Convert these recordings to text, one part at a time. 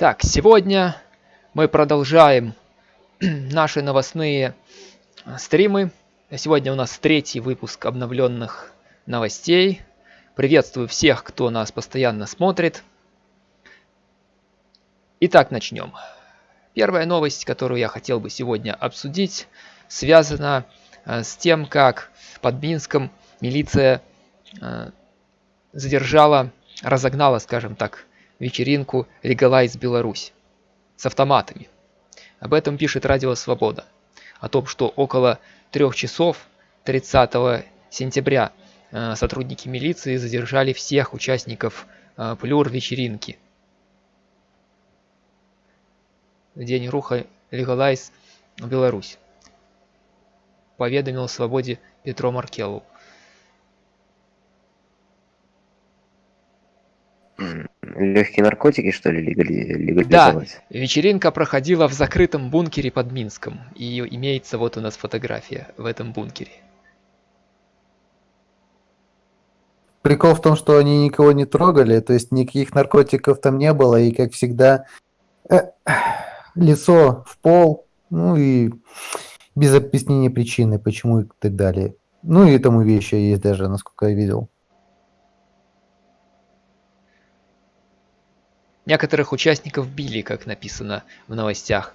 Так, сегодня мы продолжаем наши новостные стримы. Сегодня у нас третий выпуск обновленных новостей. Приветствую всех, кто нас постоянно смотрит. Итак, начнем. Первая новость, которую я хотел бы сегодня обсудить, связана э, с тем, как под Минском милиция э, задержала, разогнала, скажем так, вечеринку Legalize Беларусь с автоматами. Об этом пишет Радио Свобода. О том, что около трех часов 30 сентября э, сотрудники милиции задержали всех участников э, плюр вечеринки. День руха Legalize Беларусь. Поведомил Свободе Петро Маркелов. Легкие наркотики, что ли, легализовать? Да, вечеринка проходила в закрытом бункере под Минском. И имеется вот у нас фотография в этом бункере. Прикол в том, что они никого не трогали, то есть никаких наркотиков там не было, и как всегда э, лицо в пол, ну и без объяснения причины, почему и так далее. Ну и тому вещи есть даже, насколько я видел. Некоторых участников били, как написано в новостях.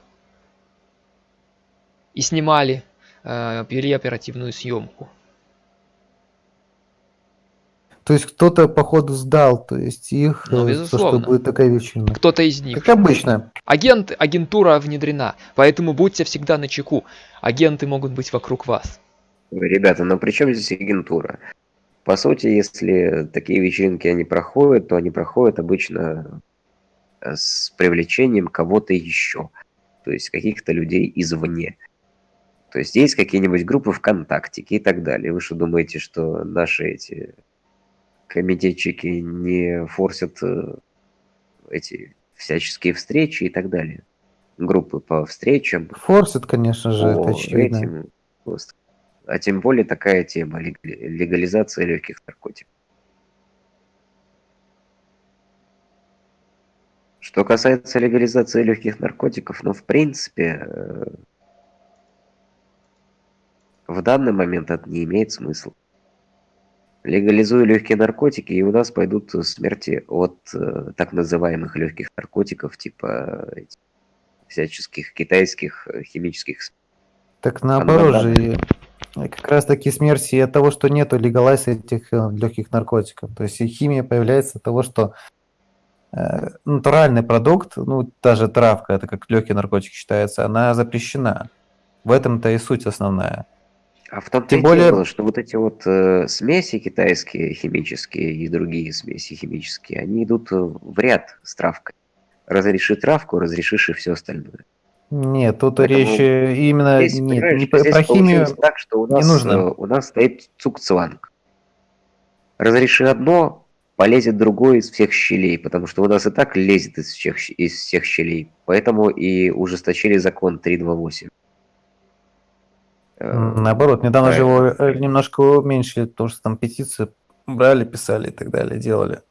И снимали, э, вели оперативную съемку. То есть кто-то, походу, сдал, то есть их, ну, безусловно. что будет такая вечеринка. Кто-то из них. Как обычно. Агент, агентура внедрена, поэтому будьте всегда на чеку. Агенты могут быть вокруг вас. Ребята, но при чем здесь агентура? По сути, если такие вечеринки они проходят, то они проходят обычно Э, с привлечением кого-то еще, то есть каких-то людей извне. То есть есть какие-нибудь группы ВКонтакте и так далее. Вы что думаете, что наши эти комитетчики не форсят э, эти всяческие встречи и так далее? Группы по встречам. Форсят, конечно же, это очевидно. Этим, а тем более такая тема легализация легких наркотиков. Что касается легализации легких наркотиков, ну, в принципе, э, в данный момент это не имеет смысла. Легализуя легкие наркотики, и у нас пойдут смерти от э, так называемых легких наркотиков, типа этих, всяческих китайских э, химических. Так наоборот же, как раз таки смерти от того, что нету легалайса этих легких наркотиков. То есть химия появляется от того, что Э, натуральный продукт, ну, даже травка, это как легкий наркотик считается, она запрещена. В этом-то и суть основная. А в том-то Тем и более... дело, что вот эти вот э, смеси китайские, химические и другие смеси химические, они идут в ряд с травкой. Разреши травку, разрешишь и все остальное. Нет, тут Поэтому речь именно здесь, нет, не про химию так, что у нас, не нужно. Э, у нас стоит цукцванг. Разреши одно, полезет другой из всех щелей, потому что у нас и так лезет из всех, из всех щелей. Поэтому и ужесточили закон 328. Э, Наоборот, недавно же его э, немножко уменьшили, потому что там петиции брали, писали и так далее, делали.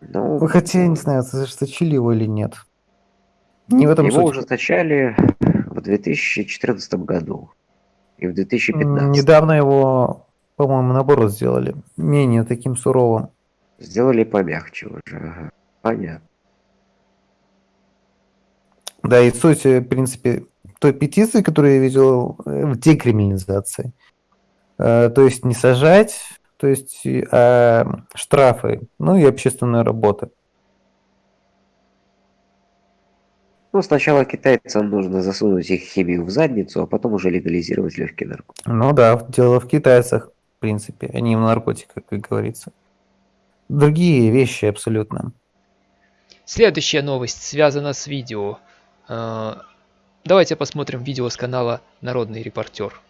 Ну, Хотя, я не знаю, ужесточили его или нет. Не в этом его суть. ужесточали в 2014 году и в 2015. Недавно его, по-моему, наоборот сделали, менее таким суровым. Сделали помягче уже. Понятно. Да, и суть, в принципе, той петиции, которую я видел, э, в декриминализации. Э, то есть не сажать, то есть а штрафы, ну и общественная работа. Ну, сначала китайцам нужно засунуть их химию в задницу, а потом уже легализировать легкие наркотики. Ну да, дело в китайцах, в принципе, а не в наркотиках, как говорится другие вещи абсолютно. Следующая новость связана с видео. А, давайте посмотрим видео с канала Народный репортер.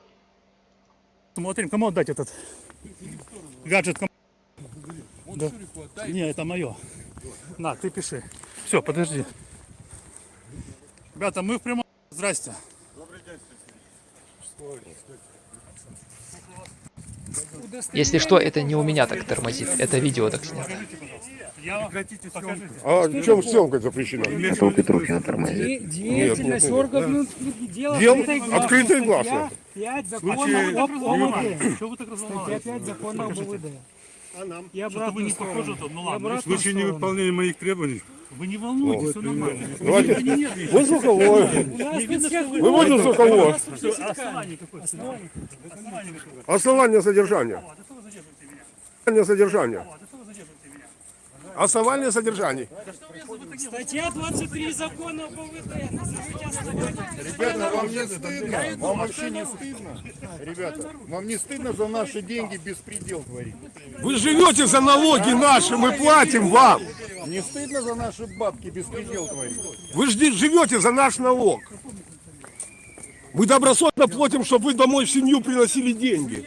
Смотрим, кому отдать этот гаджет. Кому... Да. Не, это мое. На, ты пиши. Все, подожди. Ребята, мы в прямом... Здрасте. Добрый день. Что, Если что, это не у меня так тормозит, это видео так снято. А в чем съемка запрещена? Это у Петрухина тормозит. Деятельность органов Дел гласно. Статья 5 закона Случае- об ОВД. Что вы так Статья разволновались? 5 закона об ОВД. И Что-то вы обратную не сторону. похожи тут. Ну ладно. В случае невыполнения моих требований Вы не волнуйтесь, все нормально. Давайте. Вы не. Вы звуковой. Не вы- Выводим звуковой. Основание какое? Основание Основание содержания. А вы? Основание содержания. Вот, а что вы задерживаете меня? Основание не Статья 23 закона об ОВД. Ребята, вам не стыдно? Вам вообще не стыдно? Ребята, вам не стыдно за наши деньги беспредел творить? Вы живете за налоги наши, мы платим вам. Не стыдно за наши бабки беспредел творить? Вы живете за наш налог. Мы добросовестно платим, чтобы вы домой в семью приносили деньги.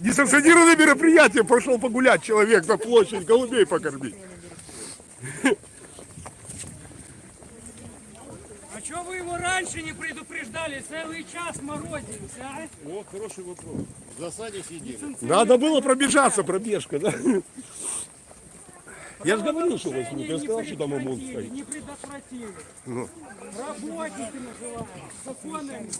Несанкционированное мероприятие пошел погулять человек на площадь, голубей покормить. А что вы его раньше не предупреждали? Целый час морозимся, а? О, хороший вопрос. В засаде сидели. Надо было пробежаться, пробежка, да? Я же говорил, что возьмут. Я сказал, что там ОМОН стоит. Не предотвратили. Ну. Работники называют. Законами.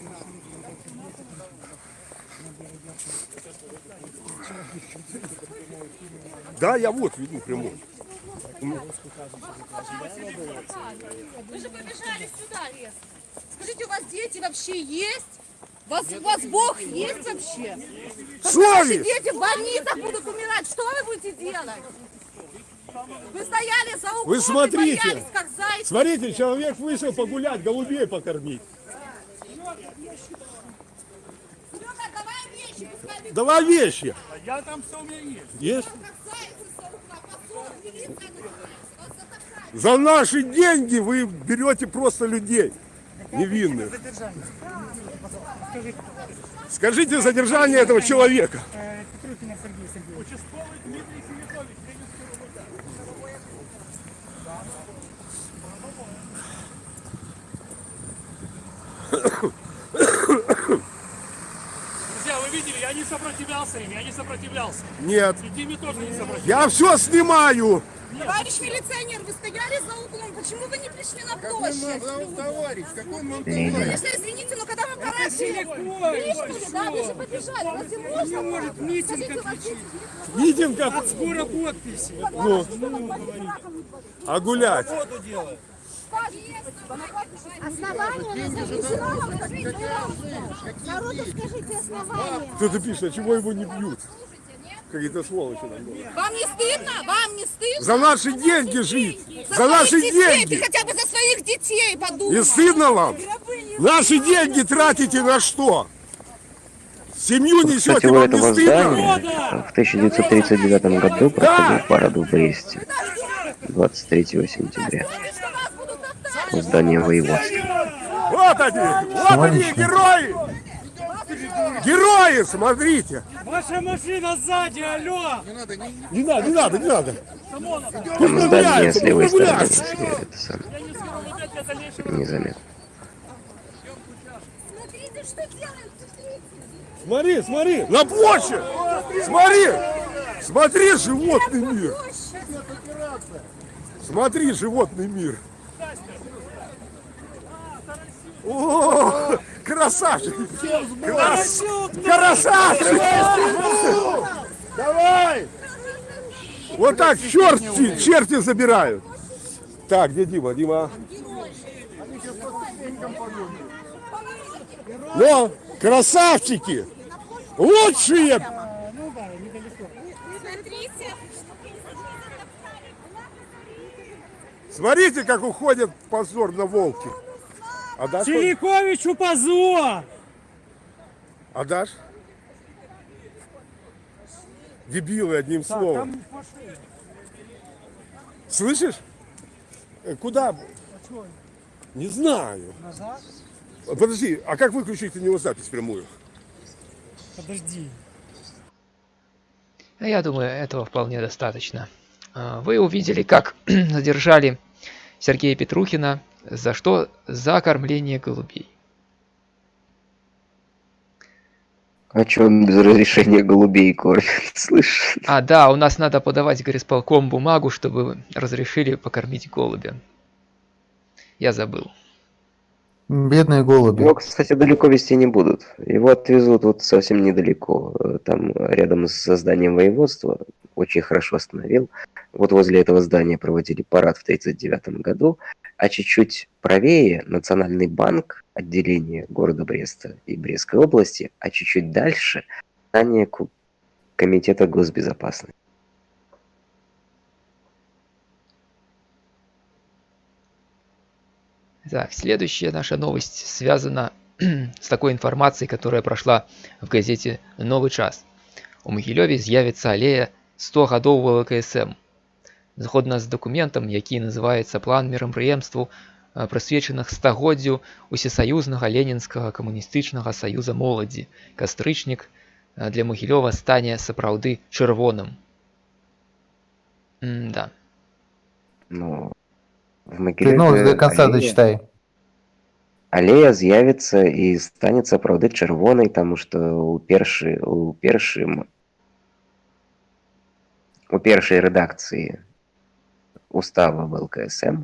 Да, я вот веду прямой. Вы же побежали сюда резко. Скажите, у вас дети вообще есть? У вас, у вас Бог есть вообще? Когда ваши дети в больницах будут умирать, что вы будете делать? Вы стояли за углом Вы смотрите. боялись, как зайцы. Смотрите, человек вышел погулять, голубей покормить. Серега, давай вещи, пускай бегут, Давай вещи. Я там все у меня есть. Есть? за наши деньги вы берете просто людей невинных. Скажите задержание этого человека. Петрухина Сергей Сергеевич. Участковый Дмитрий Семенович. Друзья, вы видели, я не сопротивлялся им, я не сопротивлялся. Нет. И Диме тоже не сопротивлялся. Я все снимаю. Товарищ милиционер, вы стояли за углом. Почему вы не пришли на площадь? Товарищ, какой нам Конечно, извините, но когда вы порачили, крикнули, да, вы же побежали. Разве можно? может митинг отключить. Митинг как Скоро подписи. а гулять. Основание назовите. Народу скажите основание. Кто-то пишет, а чего его не бьют? Какие-то сволочи. там говорят. Вам не стыдно? Вам не стыдно? За наши деньги жить. За За наши детей. Ты деньги. хотя бы за своих детей подумай. Не стыдно вам? Наши деньги тратите на что? Семью Кстати, несете, у вам не этого здания в 1939 году проходил парад в Бресте 23 сентября. Здания воеводства. Вот они, вот они, герои! Герои, смотрите! Ваша машина сзади, алло! Не надо, не надо, не надо. Там здание с левой стороны, если это сам незаметно. Смотрите, что делают. смотрите. Смотри, смотри, на площадь! Смотри! Смотри, животный мир! Смотри, животный мир! О, красавчик! Крас... Красавчик! Давай! Вот так черти, черти забирают. Так, где Дима? Дима. Ну, красавчики! Лучшие! Смотрите. Смотрите, как уходит позор на волки. Отдашь? хоть? Теликовичу позор! Отдашь? Дебилы, одним словом. Слышишь? Э, Куда? Не знаю. Подожди, а как выключить на него запись прямую? Подожди. Я думаю, этого вполне достаточно. А, Вы увидели, как задержали Сергея Петрухина. За что? За кормление голубей. А чё он без разрешения голубей кормит, слышишь? А, да, у нас надо подавать горисполком бумагу, чтобы разрешили покормить голубя. Я забыл. Бедные голуби. Его, кстати, далеко вести не будут. Его отвезут вот совсем недалеко, э, там рядом с зданием воеводства. Очень хорошо остановил. Вот возле этого здания проводили парад в 1939 году. А чуть-чуть правее Национальный банк, отделение города Бреста и Брестской области, а чуть-чуть дальше здание Комитета госбезопасности. Так, следующая наша новость связана с такой информацией, которая прошла в газете «Новый час». У Могилёве з'явіцца алея 100 гадоў ВЛКСМ. Згодна з дакументам, які называецца план мерапрыемстваў, э, прысвечаных стагоддзю усесаюзнага ленінскага камуністычнага саюза моладзі. Кастрычнік э, для Могілёва стане сапраўды чырвоным. М-да. Ну, в Ты Могилеве новость до конца аллея- дочитай. аллея з'явіцца і стане сапраўды чырвонай таму што у першы у першым у першай рэдакцыі устава ВЛКСМ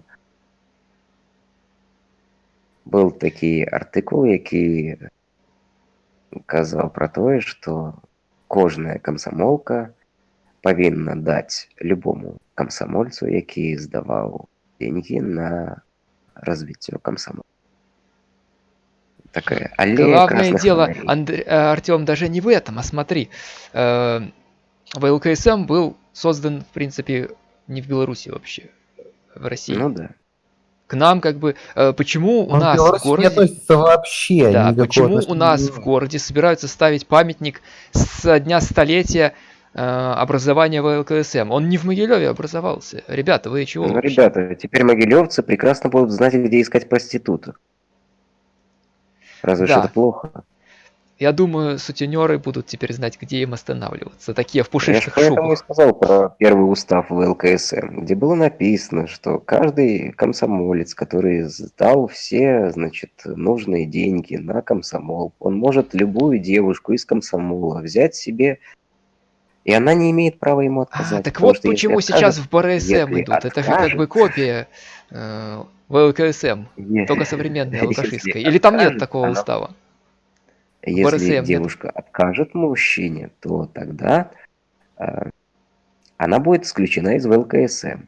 был такі артыкул які казаў пра тое што кожная камсамолка павінна даць любому камсамольцу які здаваў деньги на развіццё камсамол такая аллея Главное красных дело, фонарей. Андре- э, Артем, даже не в этом, а смотри. э, ВЛКСМ был создан, в принципе, не в Беларуси вообще, в России. ну да К нам как бы... э, Почему у Он к нас в Беларуси не городе... относится вообще. Да, почему у нас в городе собираются ставить памятник с дня столетия э, образования ВЛКСМ? Он не в Могилеве образовался. Ребята, вы чего? Ну, вообще? ребята, теперь могилевцы прекрасно будут знать, где искать проституток. Разве Да. что это плохо. Я думаю, сутенеры будут теперь знать, где им останавливаться. Такие в Я же пушистых поэтому и шубах. сказал про первый устав ВЛКСМ, где было написано, что каждый комсомолец, который сдал все, значит, нужные деньги на комсомол, он может любую девушку из комсомола взять себе, и она не имеет права ему отказать. А, так вот что почему сейчас откажет, в БРСМ идут. Это же как откажет- бы копия э, ВЛКСМ, только современная, лукашистская. Или там нет откажет, такого она устава? Если БРСМ нет. девушка откажет мужчине, то тогда э, она будет исключена из ВЛКСМ.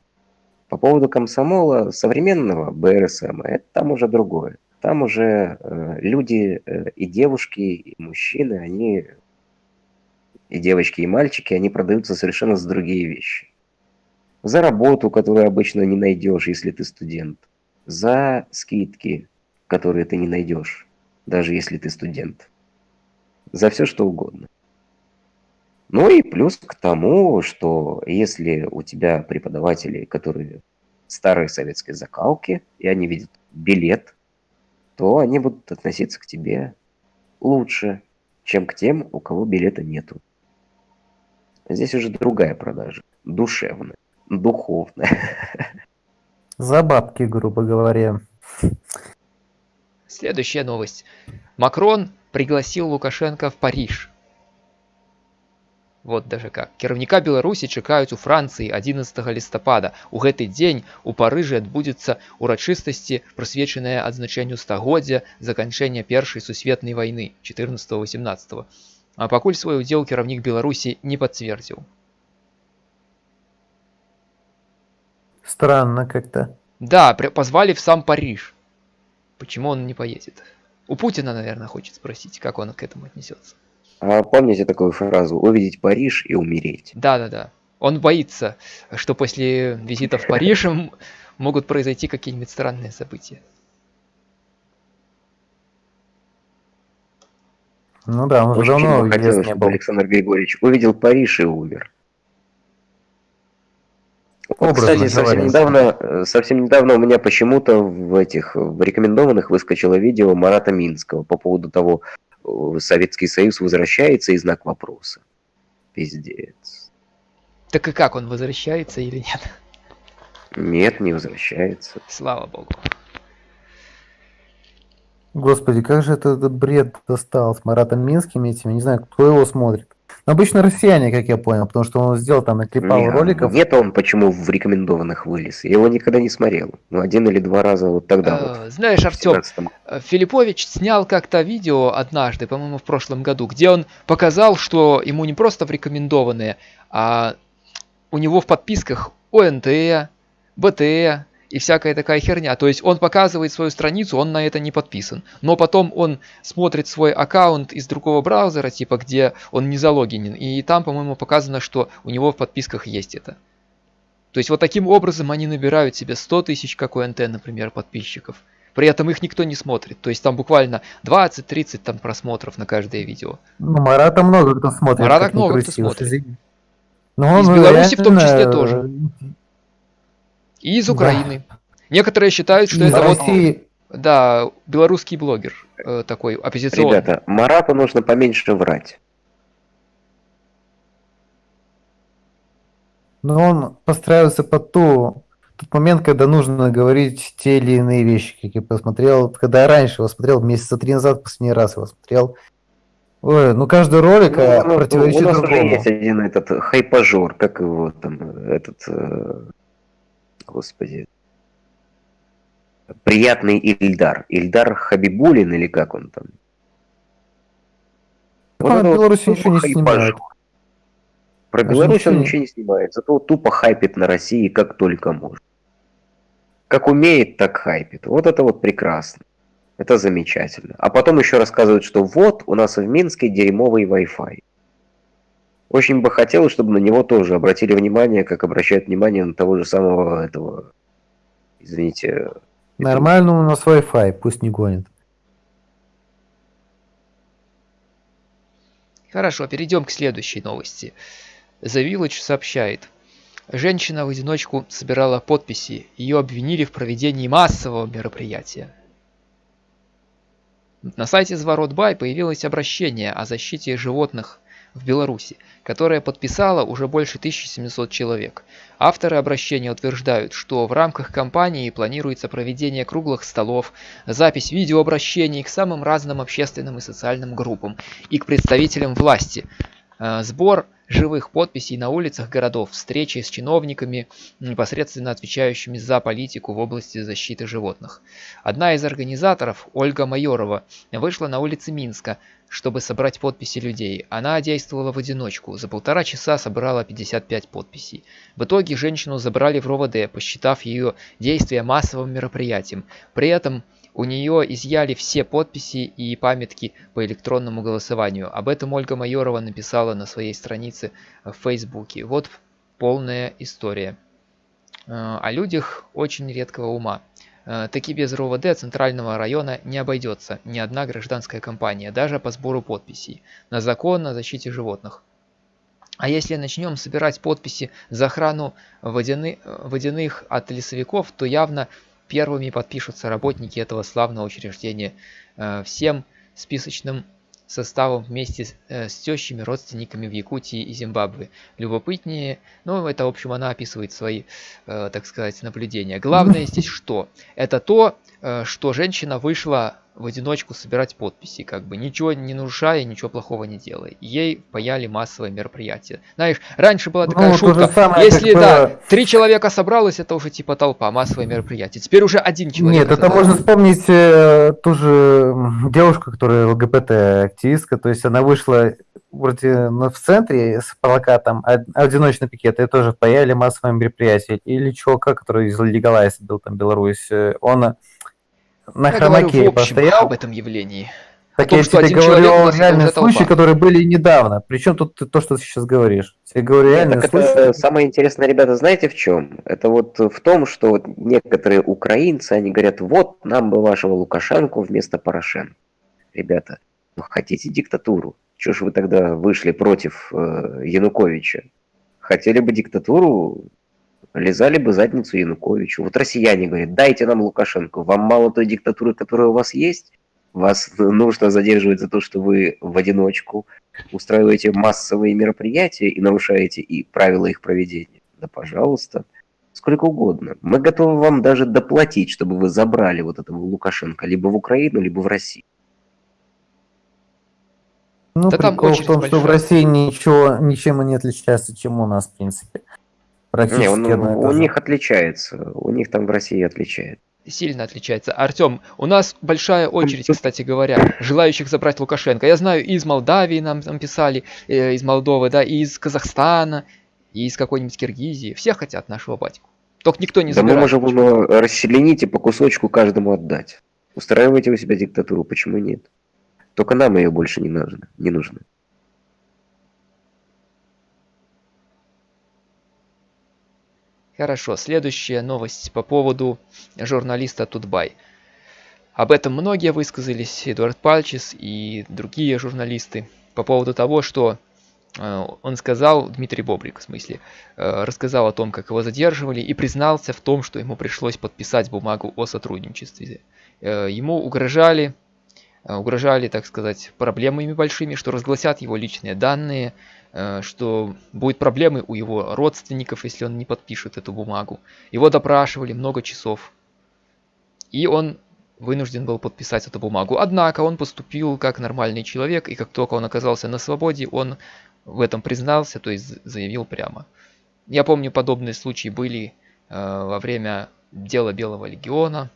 По поводу комсомола современного БРСМ, это там уже другое. Там уже э, люди э, и девушки, и мужчины, они и девочки, и мальчики, они продаются совершенно за другие вещи. За работу, которую обычно не найдешь, если ты студент. За скидки, которые ты не найдешь, даже если ты студент за все что угодно. Ну и плюс к тому, что если у тебя преподаватели, которые старой советской закалки, и они видят билет, то они будут относиться к тебе лучше, чем к тем, у кого билета нету. Здесь уже другая продажа, душевная, духовная. За бабки, грубо говоря. Следующая новость. Макрон пригласил Лукашенко в Париж. Вот даже как. Кіраўніка Беларусі чакаюць у Францыі 11 лістапада. У гэты дзень у Парыжы адбудзецца урачыстасці, прысвечаныя адзначэнню стагоддзя заканчэння першай сусветнай вайны 14-18. А пакуль свой удзел кіраўнік Беларусі не пацвердзіў. Странно как-то. Да, при- позвали в сам Париж. Почему он не поедет? У Путина, наверное, хочет спросить, как он к этому отнесется. А помните такую фразу «увидеть Париж и умереть»? Да-да-да. Он боится, что после визита в Париж могут произойти какие-нибудь странные события. Ну да, он уже давно хотелось, чтобы был. Александр Григорьевич увидел Париж и умер. Образно кстати, совсем недавно, э, совсем недавно у меня почему-то в этих в рекомендованных выскочило видео Марата Минского по поводу того, э, Советский Союз возвращается и знак вопроса. Пиздец. Так и как, он возвращается или нет? Нет, не возвращается. Слава богу. Господи, как же это, этот бред достал с Маратом Минским этим, я не знаю, кто его смотрит. Но обычно россияне, как я понял, потому что он сделал там, наклепал Не, роликов. Нет он почему в рекомендованных вылез. Я его никогда не смотрел. Ну, один или два раза вот тогда вот. Э, Знаешь, в Артем, 17-м. Э, Филиппович снял как-то видео однажды, по-моему, в прошлом году, где он показал, что ему не просто в рекомендованные, а у него в подписках ОНТ, БТ и всякая такая херня. То есть он показывает свою страницу, он на это не подписан. Но потом он смотрит свой аккаунт из другого браузера, типа где он не залогинен, и там, по-моему, показано, что у него в подписках есть это. То есть вот таким образом они набирают себе 100 тысяч, как ОНТ, например, подписчиков. При этом их никто не смотрит. То есть там буквально 20-30 там просмотров на каждое видео. Ну, Марата много кто смотрит. Марата много кто смотрит. Но Из он Беларуси в том числе тоже. И из Да. Украины. Некоторые считают, что из это вот, России- да, белорусский блогер э, такой оппозиционный. Ребята, Марату нужно поменьше врать. Но он подстраивается под ту, тот момент, когда нужно говорить те или иные вещи, как я посмотрел, когда я раньше его смотрел, месяца три назад последний раз его смотрел. Ой, ну каждый ролик э, Ну, ну, противоречит у нас уже другому. есть один этот хайпажор, как его там, этот, э, господи, приятный Ильдар. Ильдар Хабибулин или как он там? Вот Беларуси тупо ничего не снимает. Про Беларусь он ничего не- снимает, зато тупо хайпит на России как только может. Как умеет, так хайпит. Вот это вот прекрасно. Это замечательно. А потом еще рассказывают, что вот у нас в Минске дерьмовый Wi-Fi. Очень бы хотелось, чтобы на него тоже обратили внимание, как обращают внимание на того же самого этого, извините, Нормально у нас Wi-Fi, пусть не гонит. Хорошо, перейдем к следующей новости. The Village сообщает. Женщина в одиночку собирала подписи. Ее обвинили в проведении массового мероприятия. На сайте Зворотбай появилось обращение о защите животных в Беларуси, которое подписало уже больше 1700 человек. Авторы обращения утверждают, что в рамках кампании планируется проведение круглых столов, запись видеообращений к самым разным общественным и социальным группам и к представителям власти, э, сбор живых подписей на улицах городов, встречи с чиновниками, непосредственно отвечающими за политику в области защиты животных. Одна из организаторов, Ольга Майорова, вышла на улицы Минска, чтобы собрать подписи людей. Она действовала в одиночку. За полтора часа собрала 55 подписей. В итоге женщину забрали в РОВД, посчитав ее действия массовым мероприятием. При этом у нее изъяли все подписи и памятки по электронному голосованию. Об этом Ольга Майорова написала на своей странице в Фейсбуке. Вот полная история. Э, О людях очень редкого ума. Э, Таки без РОВД центрального района не обойдется ни одна гражданская компания, даже по сбору подписей на закон о защите животных. А если начнем собирать подписи за охрану водяны- водяных от лесовиков, то явно первыми подпишутся работники этого славного учреждения э, всем списочным составом вместе с, э, с тещами, родственниками в Якутии и Зимбабве. Любопытнее, ну это в общем она описывает свои, э, так сказать, наблюдения. Главное здесь что? Это то, э, что женщина вышла в одиночку собирать подписи, как бы ничего не нарушая, ничего плохого не делая. Ей паяли массовое мероприятие. Знаешь, раньше была такая Ну, шутка, самое, если как да, было- три человека собралось, это уже типа толпа, массовое мероприятие. Теперь уже один человек. Нет, это собрался. можно вспомнить э, ту же девушку, которая ЛГБТ-активистка, то есть она вышла вроде ну, в центре с плакатом «Од- «Одиночный пикет», и тоже паяли массовое мероприятие. Или чувака, который из Легалайз был там, Беларусь, э, он на Я говорю хромаке в общем постоял, об этом явлении. Так том, я что тебе говорю о реальных случаях, которые были недавно. Причем тут то, что ты сейчас говоришь. Я говорю реальные Так случаи. это самое интересное, ребята, знаете в чем? Это вот в том, что вот некоторые украинцы, они говорят, вот нам бы вашего Лукашенко вместо Порошенко. Ребята, ну хотите диктатуру? Чего ж вы тогда вышли против э, Януковича? Хотели бы диктатуру, лизали бы задницу Януковичу. Вот россияне говорят, дайте нам Лукашенко. Вам мало той диктатуры, которая у вас есть? Вас нужно задерживать за то, что вы в одиночку устраиваете массовые мероприятия и нарушаете и правила их проведения. Да, пожалуйста. сколько угодно. Мы готовы вам даже доплатить, чтобы вы забрали вот этого Лукашенко либо в Украину, либо в Россию. Ну, Да там прикол в том, что в. России ничего, ничем и не отличается, чем у нас, в принципе. Практически Не, он- у них отличается. У них там в России отличается. Сильно отличается. Артем, у нас большая очередь, кстати говоря, желающих забрать Лукашенко. Я знаю, и из Молдавии нам, нам писали, э, из Молдовы, да, и из Казахстана, и из какой-нибудь Киргизии. Все хотят нашего батьку. Только никто не Да мы забирает. можем его расчленить и по кусочку каждому отдать. Устраивайте у себя диктатуру, почему нет? Только нам ее больше не нужно. Не нужно. Хорошо, следующая новость по поводу журналиста Тутбай. Об этом многие высказались, Эдуард Пальчис и другие журналисты, по поводу того, что э, он сказал, Дмитрий Бобрик, в смысле, э, рассказал о том, как его задерживали, и признался в том, что ему пришлось подписать бумагу о сотрудничестве. Э, Ему угрожали, угрожали, так сказать, проблемами большими, что разгласят его личные данные, что будет проблемы у его родственников, если он не подпишет эту бумагу. Его допрашивали много часов. И он вынужден был подписать эту бумагу. Однако он поступил как нормальный человек, и как только он оказался на свободе, он в этом признался, то есть заявил прямо. Я помню, подобные случаи были э, во время дела Белого Легиона.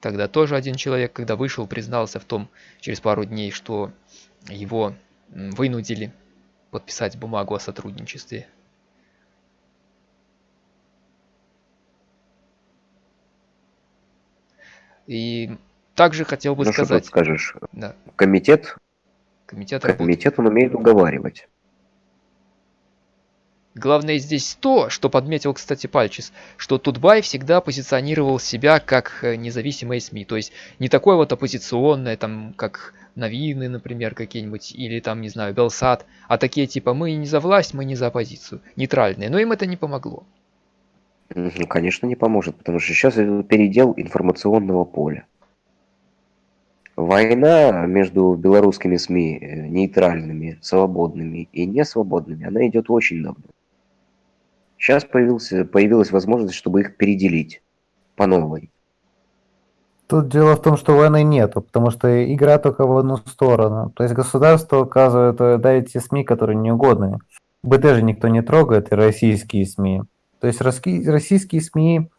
Тогда тоже один человек, когда вышел, признался в том через пару дней, что его вынудили подписать бумагу о сотрудничестве. И также хотел бы Ну что тут сказать, скажешь? да, Комитет, комитет комитет он умеет уговаривать. Главное здесь то, что подметил, кстати, Пальчис, что Тутбай всегда позиционировал себя как э, независимые СМИ. То есть не такое вот оппозиционное, там, как Новины, например, какие-нибудь, или там, не знаю, Белсат, а такие типа мы не за власть, мы не за оппозицию. Нейтральные. Но им это не помогло. Ну, конечно, не поможет, потому что сейчас передел информационного поля. Война между белорусскими СМИ, э, нейтральными, свободными и несвободными, она идет очень давно. Сейчас появился, появилась возможность, чтобы их переделить по новой. Тут дело в том, что войны нету, потому что игра только в одну сторону. То есть государство указывает э, да, эти СМИ, которые неугодны. БТ же никто не трогает, и российские СМИ. То есть российские СМИ,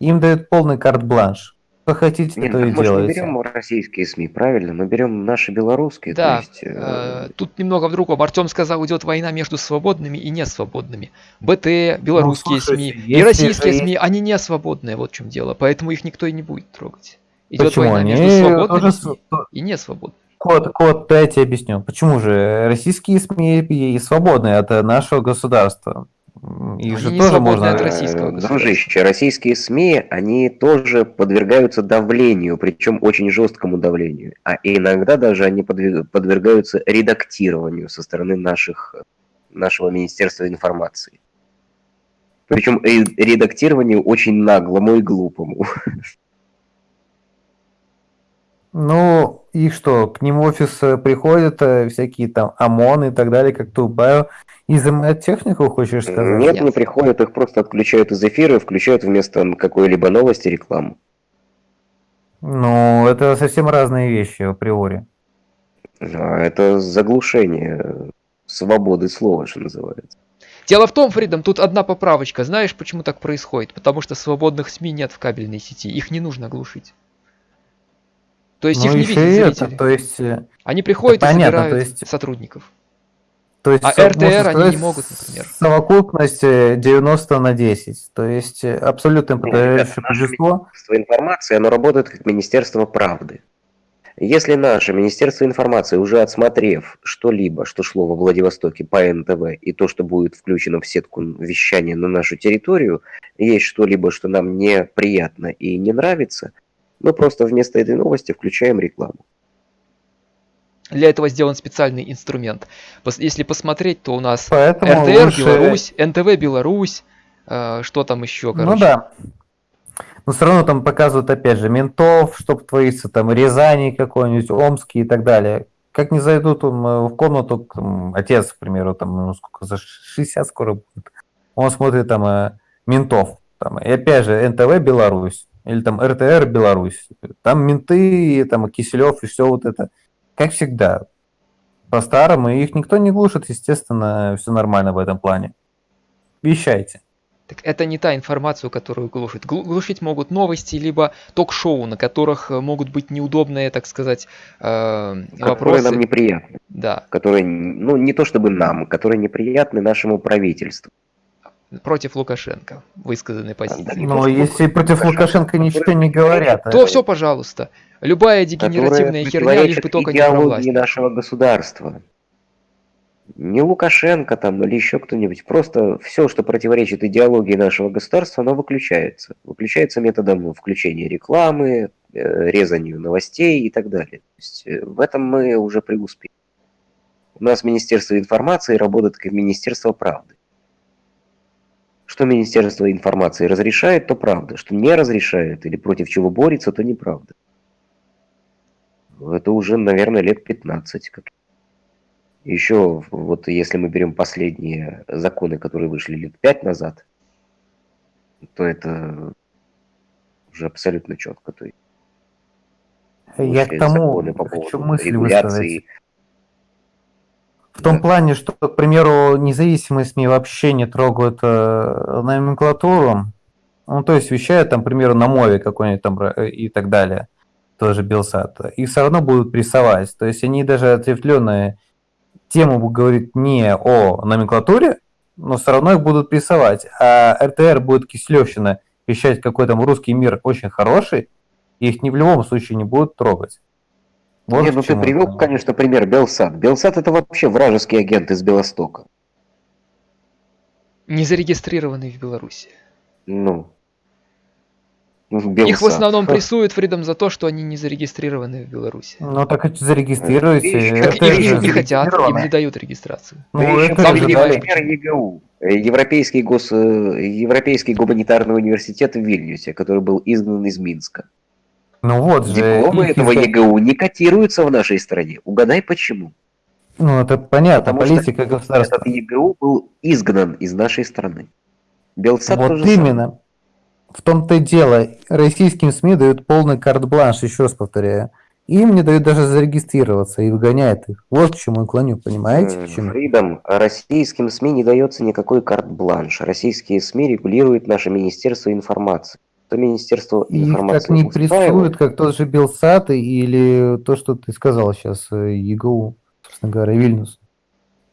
им дают полный карт-бланш. Что хотите, Нет, то так и мы же не делайте. берем российские СМИ, правильно? Мы берем наши белорусские. Да, есть, э, э, тут немного в другом. Артем сказал, идет война между свободными и несвободными. БТ, белорусские Ну, слушайте, СМИ и российские СМИ, они не свободные, вот в чем дело. Поэтому их никто и не будет трогать. Идет Почему? война между Они свободными тоже и несвободными. Код, код, дайте объясню. Почему же российские СМИ и свободны от нашего государства? Их же тоже можно... от российского Э. Дружище, российские СМИ, они тоже подвергаются давлению, причем очень жесткому давлению. А иногда даже они подвергаются редактированию со стороны наших, нашего Министерства информации. Причем ре- редактированию очень наглому и глупому. Ну, и что, к ним в офис э, приходят э, всякие там ОМОН и так далее, как Тубаю, и изымают технику, хочешь сказать? Нет, не приходят, их просто отключают из эфира и включают вместо какой-либо новости рекламу. Ну, это совсем разные вещи априори. Это заглушение свободы слова, что называется. Дело в том, Фридом, тут одна поправочка. Знаешь, почему так происходит? Потому что свободных СМИ нет в кабельной сети. Их не нужно глушить. То есть Ну, их не видят это, зрители. то есть, э, Они приходят Да и понятно, забирают то есть- сотрудников. то есть А РТР они не могут, например. Совокупность э, 90 на 10. То есть э, абсолютно подавляющее большинство. Министерство информации, оно работает как Министерство правды. Если наше Министерство информации, уже отсмотрев что-либо, что шло во Владивостоке по НТВ, и то, что будет включено в сетку вещания на нашу территорию, есть что-либо, что нам неприятно и не нравится, мы просто вместо этой новости включаем рекламу. Для этого сделан специальный инструмент. Если посмотреть, то у нас Поэтому РТР лучше- Беларусь, НТВ Беларусь, э, что там еще, короче. Ну да. Но все равно там показывают, опять же, ментов, чтоб творится, там, Рязани какой-нибудь, Омский и так далее. Как не зайдут там, э, в комнату, там, отец, к примеру, там, ну, сколько, за 60 скоро будет. Он смотрит там э, ментов. Там, и опять же, НТВ Беларусь, или там РТР Беларусь. Там менты, там Киселев и все вот это. Как всегда, по-старому, и их никто не глушит, естественно, все нормально в этом плане. Вещайте. Так это не та информацию, которую глушит. Глу- Глушить могут новости, либо ток-шоу, на которых э, могут быть неудобные, так сказать, э, Которые вопросы. нам неприятны. Да, Которые, ну, не то чтобы нам, которые неприятны нашему правительству. Против Лукашенко высказанной позиции. Но то, что если против Лукашенко ничего не говорят, То все, пожалуйста. Любая дегенеративная херня, лишь бы только не про власть. нашего государства. Не Лукашенко там или еще кто-нибудь. Просто все, что противоречит идеологии нашего государства, оно выключается. Выключается методом включения рекламы, э, резанию новостей и так далее. То есть э, в этом мы уже преуспели. У нас Министерство информации работает как Министерство правды. Что Министерство информации разрешает, то правда. Что не разрешает или против чего борется, то неправда. Это уже, наверное, лет 15. Как... Еще, вот если мы берем последние законы, которые вышли лет 5 назад, то это уже абсолютно четко. То есть я к тому законы по хочу мысль регуляции. высказать. В том плане, что, к примеру, независимые СМИ вообще не трогают э, номенклатуру. Ну, то есть вещают, там, к примеру, на мове какой-нибудь там э, и так далее. Тоже Белсат. И все равно будут прессовать. То есть они даже ответвленные тему будут говорить не о номенклатуре, но все равно их будут прессовать. А РТР будет Киселевщина вещать, какой там русский мир очень хороший, и их ни в любом случае не будут трогать. Вот Не, к ну ты привел, конечно, пример Белсат. Белсат это вообще вражеский агент из Белостока. Не зарегистрированный в Беларуси. Ну. Ну, Их в Белсат. основном прессуют Фридом за то, что они не зарегистрированы в Беларуси. Ну так и зарегистрируйте. Как Это их, же им не хотят, им не дают регистрацию. Ну, это сам же привел понимаешь, пример ЕГУ. Э, Европейский, гос... э, Европейский гуманитарный университет в Вильнюсе, который был изгнан из Минска. Ну вот же. Дипломы этого изда- ЕГУ не котируются в нашей стране. Угадай почему. Ну это понятно, Потому что политика государства. Этот ЕГУ был изгнан из нашей страны. Белсат Вот тоже самое. именно. В том-то и дело. Российским СМИ дают полный карт-бланш, еще раз повторяю. Им не дают даже зарегистрироваться и выгоняют их. Вот к чему я клоню, понимаете? М, к чему? Фридом, российским СМИ не дается никакой карт-бланш. Российские СМИ регулирует наше Министерство информации. То Министерство Их информации как не устраивает, прессуют, как тот же Белсат или то, что ты сказал сейчас, э, ЕГУ, собственно говоря, Вильнюс.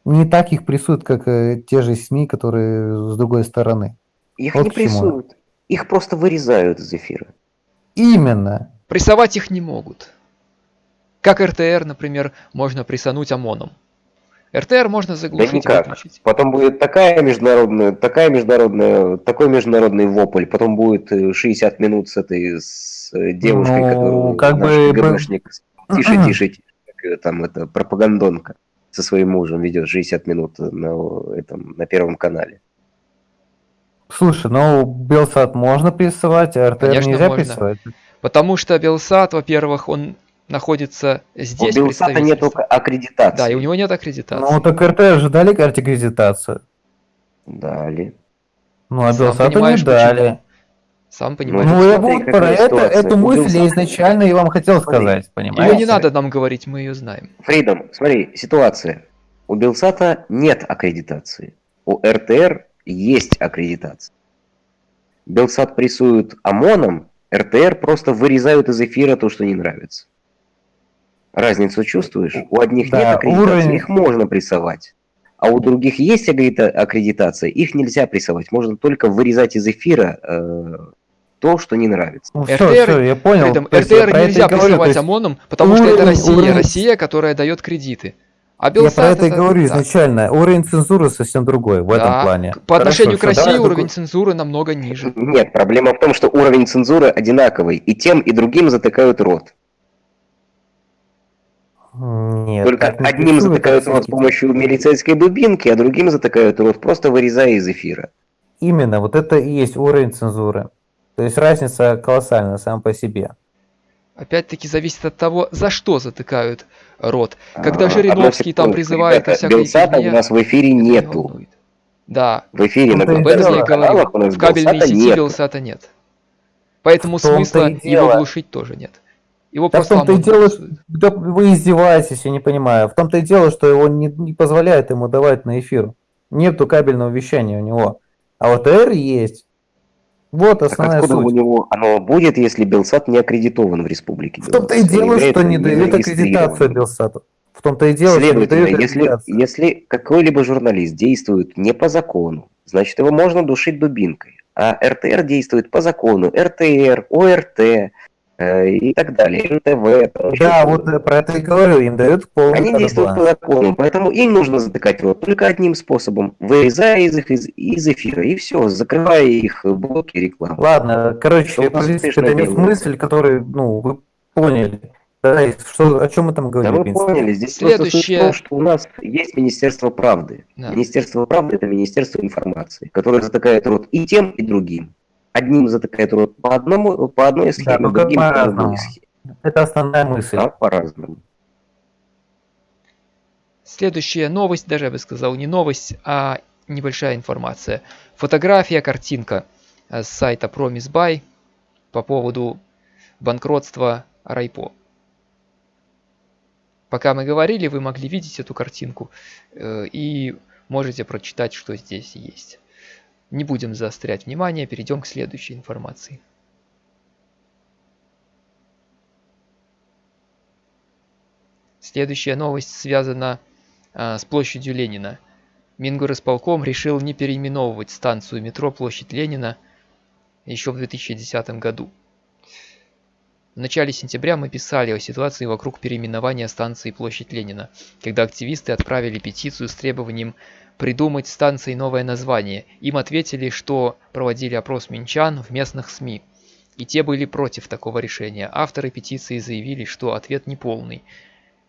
Не так их прессуют, как э, те же СМИ, которые с другой стороны. их вот не прессуют. Их просто вырезают из эфира. Именно. Прессовать их не могут. Как РТР, например, можно прессануть ОМОНом. РТР можно Да заглушить и никак. выключить. Потом будет такая международная, такая международная, такой международный вопль. Потом будет э, 60 минут с этой с э, девушкой, Ну, которую как бы- КГБшник тише, тише, тише, как её там это пропагандонка со своим мужем ведет 60 минут на этом на первом канале. Слушай, ну Белсат можно прессовать, а РТР Конечно, нельзя можно. прессовать. Потому что Белсат, во-первых, он находится здесь, У Белсата нет аккредитации. Да, и у него нет аккредитации. Ну так РТР же дали аккредитацию. Дали. Ну а Сам Белсату не дали. почему. Сам понимаешь. Ну, я смотри, вот про это, эту мысль я Белсата- изначально и вам хотел Смотри, сказать, понимаете? Ее не надо нам говорить, мы ее знаем. Фридом, смотри, ситуация. У Белсата нет аккредитации. У РТР есть аккредитация. Белсат прессуют ОМОНом, РТР просто вырезают из эфира то, что не нравится. Разницу чувствуешь? У одних Да, нет аккредитации, уровень- их можно прессовать. А у других есть аккредита- аккредитация, их нельзя прессовать. Можно только вырезать из эфира э, то, что не нравится. Ну, все, РТР все, я понял. Фридом, То я РТР это нельзя прессовать есть ОМОНом, потому что это уровень- Россия, уровень- Россия, которая дает кредиты. А Я Белсат про это и говорю изначально. Уровень цензуры совсем другой в этом Да, плане. к- По отношению Хорошо, к России давай уровень такой- цензуры намного ниже. Нет, проблема в том, что уровень цензуры одинаковый. И тем, и другим затыкают рот. Нет, Только одним затыкают рот с помощью милицейской дубинки, а другим затыкают рот, просто вырезая из эфира. Именно, вот это и есть уровень цензуры. То есть разница колоссальная сам по себе. Опять-таки зависит от того, за что затыкают рот. Когда А, Жириновский там призывает ребята, всякой Белсата у нас в эфире нету. Да, В эфире на и дело. говорю. каналах у нас В кабельной Белсата сети нет. Белсата нет. Поэтому смысла его глушить тоже нет. Его Да в том-то и дело, да вы издеваетесь, я не понимаю. В том-то и дело, что его не, не позволяет ему давать на эфир. Нету кабельного вещания у него. А вот р есть. Вот Так основная откуда у суть. него оно будет, если Белсат не аккредитован в Республике В том-то и дело, является что не дают аккредитацию. Белсату. В том-то и дело, что не дают если, если какой-либо журналист действует не по закону, значит его можно душить дубинкой. А РТР действует по закону. РТР, ОРТ и так далее. НТВ. там Да, вот э, про это и говорю, им дают полный Они действуют по закону, поэтому им нужно затыкать рот только одним способом, вырезая из, их из, из эфира, и все, закрывая их блоки рекламы. Ладно, короче, успешно это не мысль, которую, ну, вы поняли. Да, что, о чем мы там Да говорим, в вы принципе? поняли, здесь просто суть в Следующее. том, что у нас есть Министерство правды. Да. Министерство правды это Министерство информации, которое затыкает рот и тем, и другим. Одним затыкает рот по одному, по одной схеме, ну, как другим по по-разному. другой схеме. Это основная мысль. Да, по-разному. Следующая новость, даже я бы сказал, не новость, а небольшая информация. Фотография, картинка э, с сайта PromiseBuy по поводу банкротства Райпо. Пока мы говорили, вы могли видеть эту картинку э, и можете прочитать, что здесь есть. Не будем заострять внимание, перейдем к следующей информации. Следующая новость связана а, с площадью Ленина. Мингорисполком решил не переименовывать станцию метро Площадь Ленина еще в 2010 году. В начале сентября мы писали о ситуации вокруг переименования станции Площадь Ленина, когда активисты отправили петицию с требованием придумать станции новое название. Им ответили, что проводили опрос минчан в местных СМИ. И те были против такого решения. Авторы петиции заявили, что ответ неполный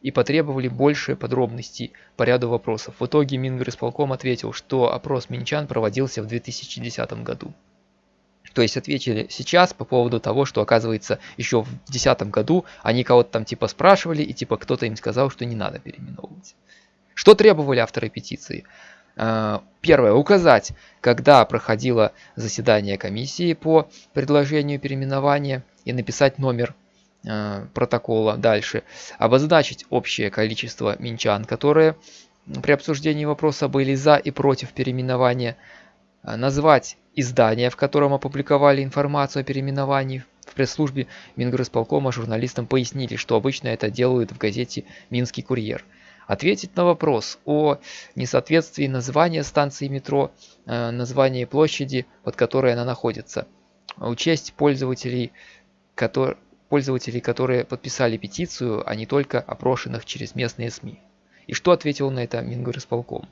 и потребовали больше подробностей по ряду вопросов. В итоге Мингорисполком ответил, что опрос минчан проводился в 2010 году. То есть ответили сейчас по поводу того, что оказывается еще в 2010 году они кого-то там типа спрашивали и типа кто-то им сказал, что не надо переименовывать. Что требовали авторы петиции? А, Первое. Указать, когда проходило заседание комиссии по предложению переименования и написать номер э, протокола дальше. Обозначить общее количество минчан, которые при обсуждении вопроса были за и против переименования. А, Назвать издание, в котором опубликовали информацию о переименовании. В пресс-службе Мингорисполкома журналистам пояснили, что обычно это делают в газете «Минский курьер». Ответить на вопрос о несоответствии названия станции метро, э, названия площади, под которой она находится. Учесть пользователей, которые, пользователей, которые подписали петицию, а не только опрошенных через местные СМИ. И что ответил на это Мингорисполком?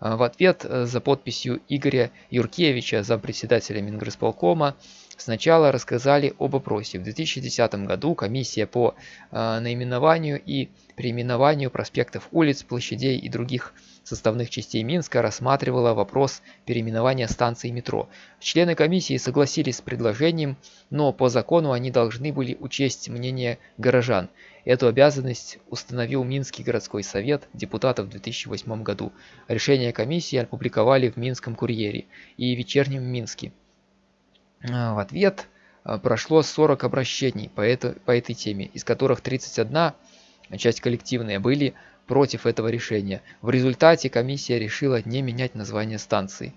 А, В ответ э, за подписью Игоря Юркевича, зампредседателя Мингорисполкома, сначала рассказали об опросе. В 2010 году комиссия по э, наименованию и переименованию проспектов улиц, площадей и других составных частей Минска рассматривала вопрос переименования станции метро. Члены комиссии согласились с предложением, но по закону они должны были учесть мнение горожан. Эту обязанность установил Минский городской совет депутатов в 2008 году. Решение комиссии опубликовали в Минском курьере и вечернем Минске. А, В ответ а, прошло 40 обращений по, это, по этой теме, из которых 31, часть коллективная, были против этого решения. В результате комиссия решила не менять название станции.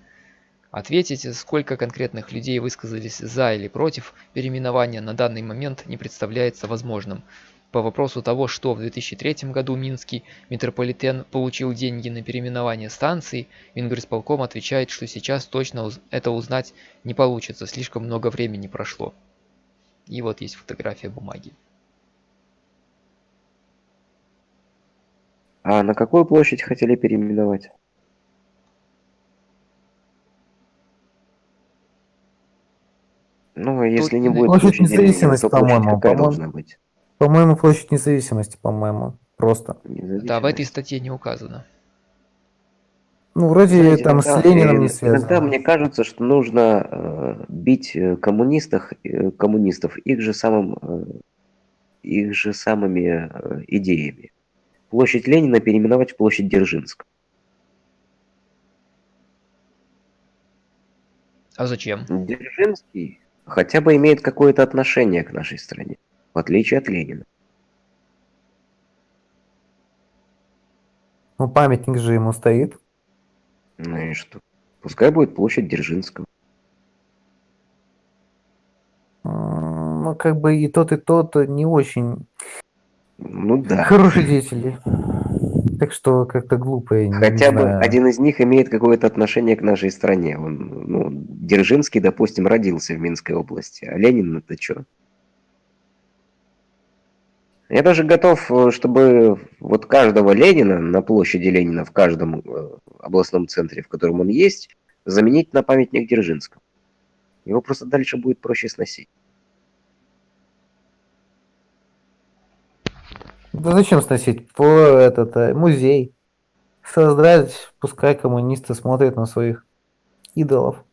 Ответить, сколько конкретных людей высказались за или против переименования на данный момент не представляется возможным. По вопросу того, что в 2003 году Минский метрополитен получил деньги на переименование станции, Мингорисполком отвечает, что сейчас точно это узнать не получится, слишком много времени прошло. И вот есть фотография бумаги. А на какую площадь хотели переименовать? Ну, а если не Тут будет Площадь независимости, по-моему, какая по-моему. должна быть? По-моему, площадь независимости, по-моему. Просто. Да, в этой статье не указано. Ну, вроде Знаете, там иногда- с Лениным не связано. Иногда мне кажется, что нужно э, бить э, коммунистов, э, коммунистов их же самым, э, их же самыми э, идеями. Площадь Ленина переименовать в площадь Дзержинск. А зачем? Дзержинский хотя бы имеет какое-то отношение к нашей стране, в отличие от Ленина. Ну, памятник же ему стоит. Ну и что? Пускай будет площадь Дзержинского. Ну, как бы и тот, и тот не очень Ну да. хорошие деятели. Так что как-то глупо, Хотя бы один из них имеет какое-то отношение к нашей стране. Он, ну, Дзержинский, допустим, родился в Минской области, а Ленин это что? Я даже готов, э, чтобы вот каждого Ленина на площади Ленина в каждом э, областном центре, в котором он есть, заменить на памятник Дзержинскому. Его просто дальше будет проще сносить. Да зачем сносить? По этот э, музей. Создать, пускай коммунисты смотрят на своих идолов.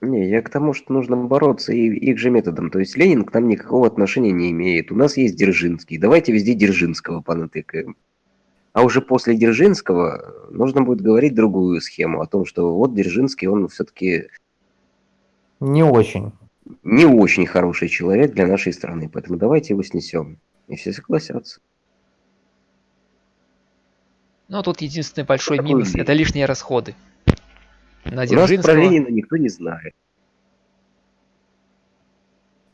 Не, я к тому, что нужно бороться и их же методом. То есть Ленин к нам никакого отношения не имеет. У нас есть Дзержинский. Давайте везде Дзержинского понатыкаем. А уже после Дзержинского нужно будет говорить другую схему о том, что вот Дзержинский, он все-таки Не очень. Не очень хороший человек для нашей страны, поэтому давайте его снесем. И все согласятся. Ну, тут единственный большой Такой минус – это лишние расходы. На У нас про. Ленина никто не знает.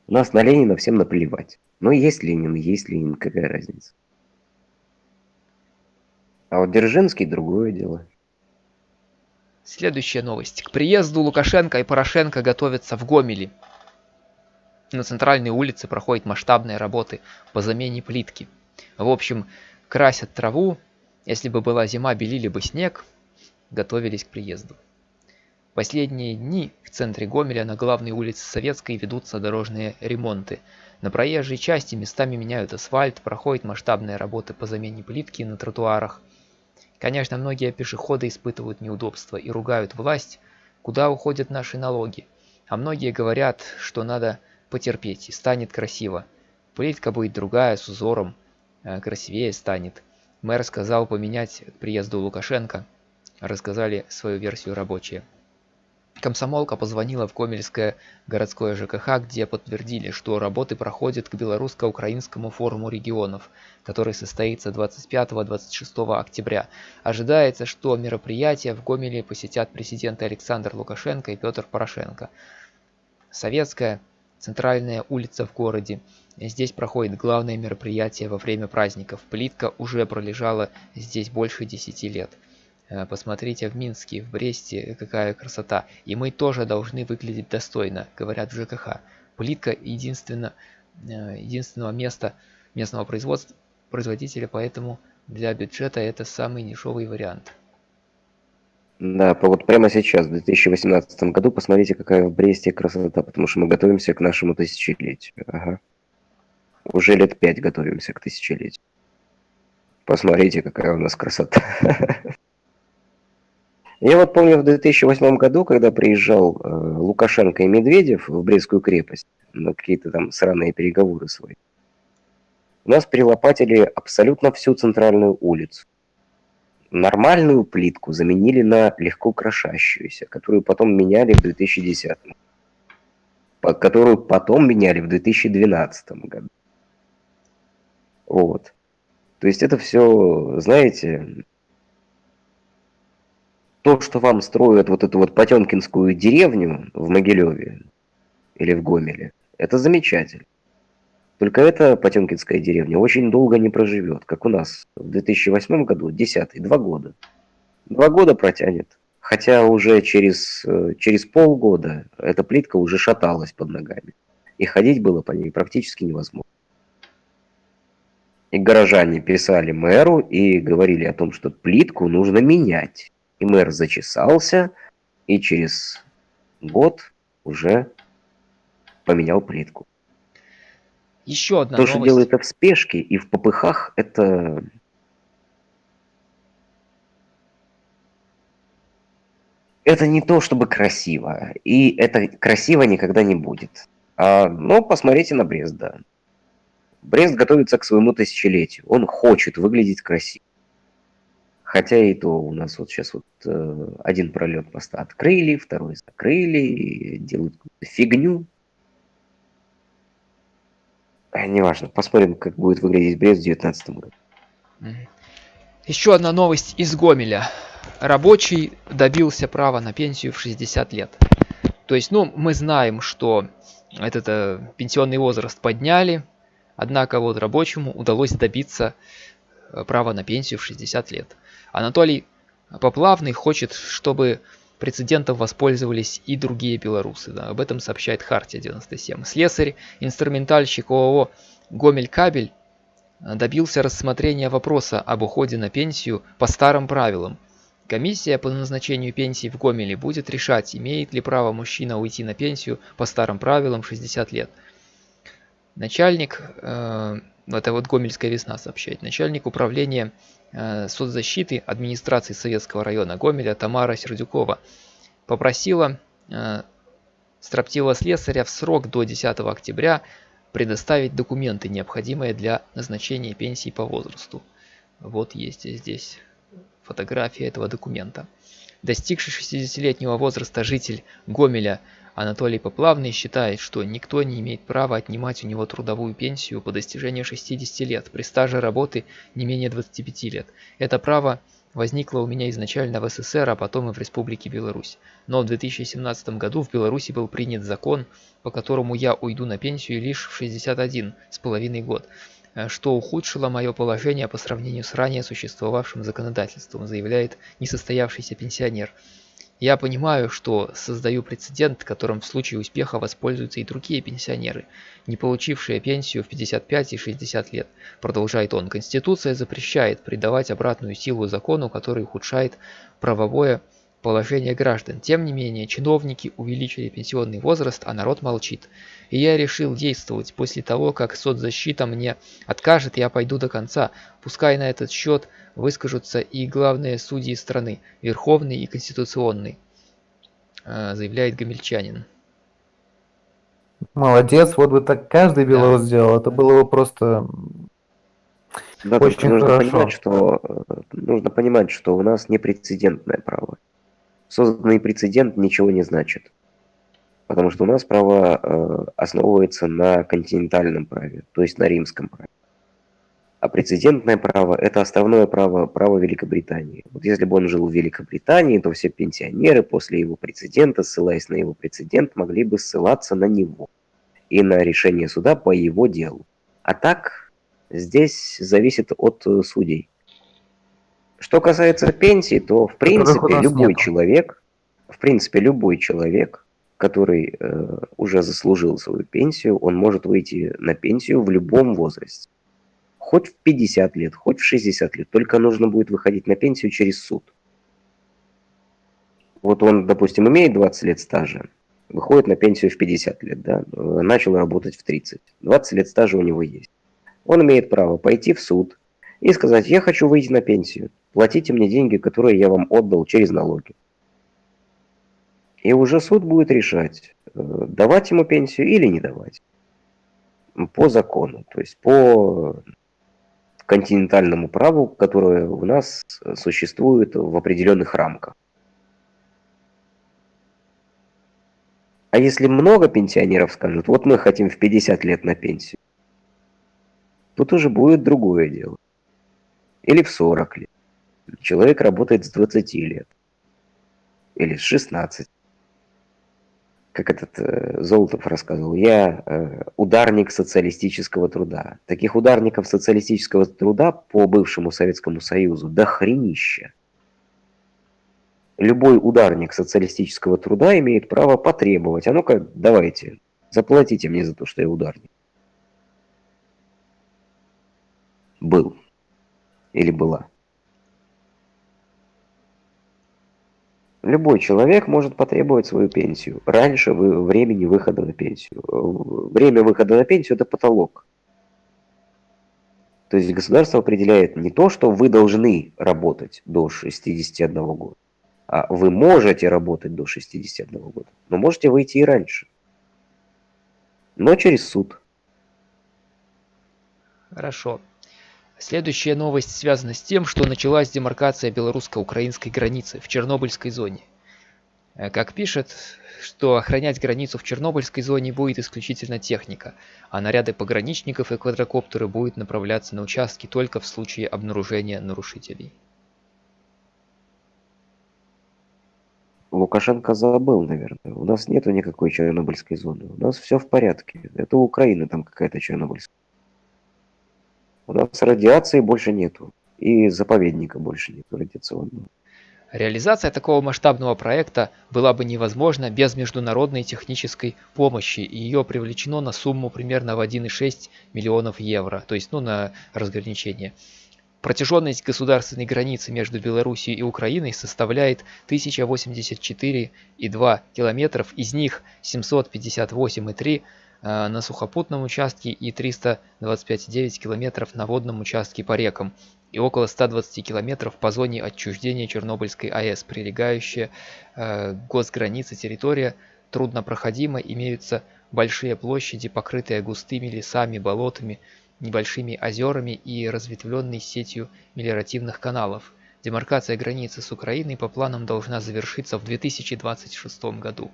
У нас на Ленина всем наплевать. Ну, есть Ленин, есть Ленин, какая разница. А вот Дзержинский другое дело. Следующая новость. К приезду Лукашенко и Порошенко готовятся в Гомеле. На центральной улице проходят масштабные работы по замене плитки. В общем, красят траву. Если бы была зима, белили бы снег. Готовились к приезду. Последние дни в центре Гомеля на главной улице Советской ведутся дорожные ремонты. На проезжей части местами меняют асфальт, проходят масштабные работы по замене плитки на тротуарах. Конечно, многие пешеходы испытывают неудобства и ругают власть, куда уходят наши налоги. А многие говорят, что надо потерпеть и станет красиво. Плитка будет другая, с узором, э, красивее станет. Мэр сказал поменять к приезду Лукашенко. Рассказали свою версию рабочие. Комсомолка позвонила в Гомельское городское ЖКХ, где подтвердили, что работы проходят к белорусско-украинскому форуму регионов, который состоится 25-26 октября. Ожидается, что мероприятие в Гомеле посетят президенты Александр Лукашенко и Петр Порошенко. Советская центральная улица в городе. Здесь проходит главное мероприятие во время праздников. Плитка уже пролежала здесь больше 10 лет. Э, Посмотрите в Минске, в Бресте, какая красота. И мы тоже должны выглядеть достойно, говорят в ЖКХ. Плитка единственно, э, единственного места местного производства, производителя, поэтому для бюджета это самый дешевый вариант. Да, вот прямо сейчас, в 2018 году, посмотрите, какая в Бресте красота, потому что мы готовимся к нашему тысячелетию. Ага. Уже лет пять готовимся к тысячелетию. Посмотрите, какая у нас красота. Я вот помню в 2008 году, когда приезжал э, Лукашенко и Медведев в Брестскую крепость на какие-то там сраные переговоры свои, у нас перелопатили абсолютно всю центральную улицу. Нормальную плитку заменили на легко крошащуюся, которую потом меняли в 2010 по- которую потом меняли в 2012 году. Вот. То есть это все, знаете, то, что вам строят вот эту вот Потемкинскую деревню в Могилеве или в Гомеле, это замечательно. Только эта Потемкинская деревня очень долго не проживет, как у нас в 2008 году, 10 два года. Два года протянет. Хотя уже через, э, через полгода эта плитка уже шаталась под ногами. И ходить было по ней практически невозможно. И горожане писали мэру и говорили о том, что плитку нужно менять. И мэр зачесался, и через год уже поменял плитку. Еще одна То, что новость. делается в спешке и в попыхах, это... Это не то, чтобы красиво. И это красиво никогда не будет. А, но посмотрите на Брест, да. Брест готовится к своему тысячелетию. Он хочет выглядеть красиво. Хотя и то у нас вот сейчас вот э, один пролет поста открыли, второй закрыли, делают фигню. А, неважно, посмотрим, как будет выглядеть Брест в 2019 году. Еще одна новость из Гомеля. Рабочий добился права на пенсию в 60 лет. То есть, ну, мы знаем, что этот э, пенсионный возраст подняли, однако вот рабочему удалось добиться э, права на пенсию в 60 лет. Анатолий Поплавный хочет, чтобы прецедентом воспользовались и другие белорусы. Да, об этом сообщает Хартия 97. Слесарь, инструментальщик ООО «Гомель Кабель» добился рассмотрения вопроса об уходе на пенсию по старым правилам. Комиссия по назначению пенсии в Гомеле будет решать, имеет ли право мужчина уйти на пенсию по старым правилам 60 лет. Начальник, э, это вот Гомельская весна сообщает, начальник управления э, соцзащиты администрации Советского района Гомеля Тамара Сердюкова попросила э, строптивого слесаря в срок до 10 октября предоставить документы, необходимые для назначения пенсии по возрасту. Вот есть здесь фотография этого документа. Достигший 60-летнего возраста житель Гомеля Анатолий Поплавный считает, что никто не имеет права отнимать у него трудовую пенсию по достижению 60 лет при стаже работы не менее 25 лет. Это право возникла у меня изначально в СССР, а потом и в Республике Беларусь. Но в 2017 году в Беларуси был принят закон, по которому я уйду на пенсию лишь в 61 с половиной год, э, что ухудшило мое положение по сравнению с ранее существовавшим законодательством, заявляет несостоявшийся пенсионер. Я понимаю, что создаю прецедент, которым в случае успеха воспользуются и другие пенсионеры, не получившие пенсию в 55 и 60 лет. Продолжает он. Конституция запрещает придавать обратную силу закону, который ухудшает правовое положение граждан. Тем не менее, чиновники увеличили пенсионный возраст, а народ молчит. И я решил действовать. После того, как соцзащита мне откажет, я пойду до конца. Пускай на этот счет выскажутся и главные судьи страны, Верховный и Конституционный, э, заявляет гомельчанин. Молодец, вот бы так каждый белорус да. сделал, это было бы просто да, очень нужно хорошо. Понимать, что, э, нужно понимать, что у нас непрецедентное право. Созданный прецедент ничего не значит. Потому что у нас право э, основывается на континентальном праве, то есть на римском праве. А прецедентное право – это основное право, право Великобритании. Вот если бы он жил в Великобритании, то все пенсионеры после его прецедента, ссылаясь на его прецедент, могли бы ссылаться на него и на решение суда по его делу. А так, здесь зависит от э, судей. Что касается пенсии, то в принципе любой нет. человек, в принципе любой человек, который э, уже заслужил свою пенсию, он может выйти на пенсию в любом возрасте хоть в 50 лет, хоть в 60 лет, только нужно будет выходить на пенсию через суд. Вот он, допустим, имеет 20 лет стажа, выходит на пенсию в 50 лет, да, начал работать в 30. 20 лет стажа у него есть. Он имеет право пойти в суд и сказать, я хочу выйти на пенсию, платите мне деньги, которые я вам отдал через налоги. И уже суд будет решать, э, давать ему пенсию или не давать. По закону, то есть по континентальному праву, которое у нас существует в определенных рамках. А если много пенсионеров скажут, вот мы хотим в 50 лет на пенсию, тут уже будет другое дело. Или в 40 лет. Человек работает с 20 лет. Или с 16 как этот э, Золотов рассказывал, я э, ударник социалистического труда. Таких ударников социалистического труда по бывшему Советскому Союзу до хренища. Любой ударник социалистического труда имеет право потребовать, а ну-ка давайте, заплатите мне за то, что я ударник. Был. Или была. Любой человек может потребовать свою пенсию раньше времени выхода на пенсию. Время выхода на пенсию – это потолок. То есть государство определяет не то, что вы должны работать до 61 года, а вы можете работать до 61 года, но можете выйти и раньше. Но через суд. Хорошо. Следующая новость связана с тем, что началась демаркация белорусско-украинской границы в Чернобыльской зоне. Э, как пишет, что охранять границу в Чернобыльской зоне будет исключительно техника, а наряды пограничников и квадрокоптеры будут направляться на участки только в случае обнаружения нарушителей. Лукашенко забыл, наверное. У нас нету никакой Чернобыльской зоны. У нас все в порядке. Это у Украины там какая-то Чернобыльская. У нас радиации больше нету. И заповедника больше нету радиационного. Реализация такого масштабного проекта была бы невозможна без международной технической помощи, и ее привлечено на сумму примерно в 1,6 миллионов евро, то есть ну, на разграничение. Протяженность государственной границы между Белоруссией и Украиной составляет 1084,2 километров, из них 758,3 э, на сухопутном участке и 325,9 километров на водном участке по рекам и около 120 километров по зоне отчуждения Чернобыльской АЭС, прилегающая э, госгранице территория труднопроходима, имеются большие площади, покрытые густыми лесами, болотами, небольшими озерами и разветвленной сетью мелиоративных каналов. Демаркация границы с Украиной по планам должна завершиться в 2026 году,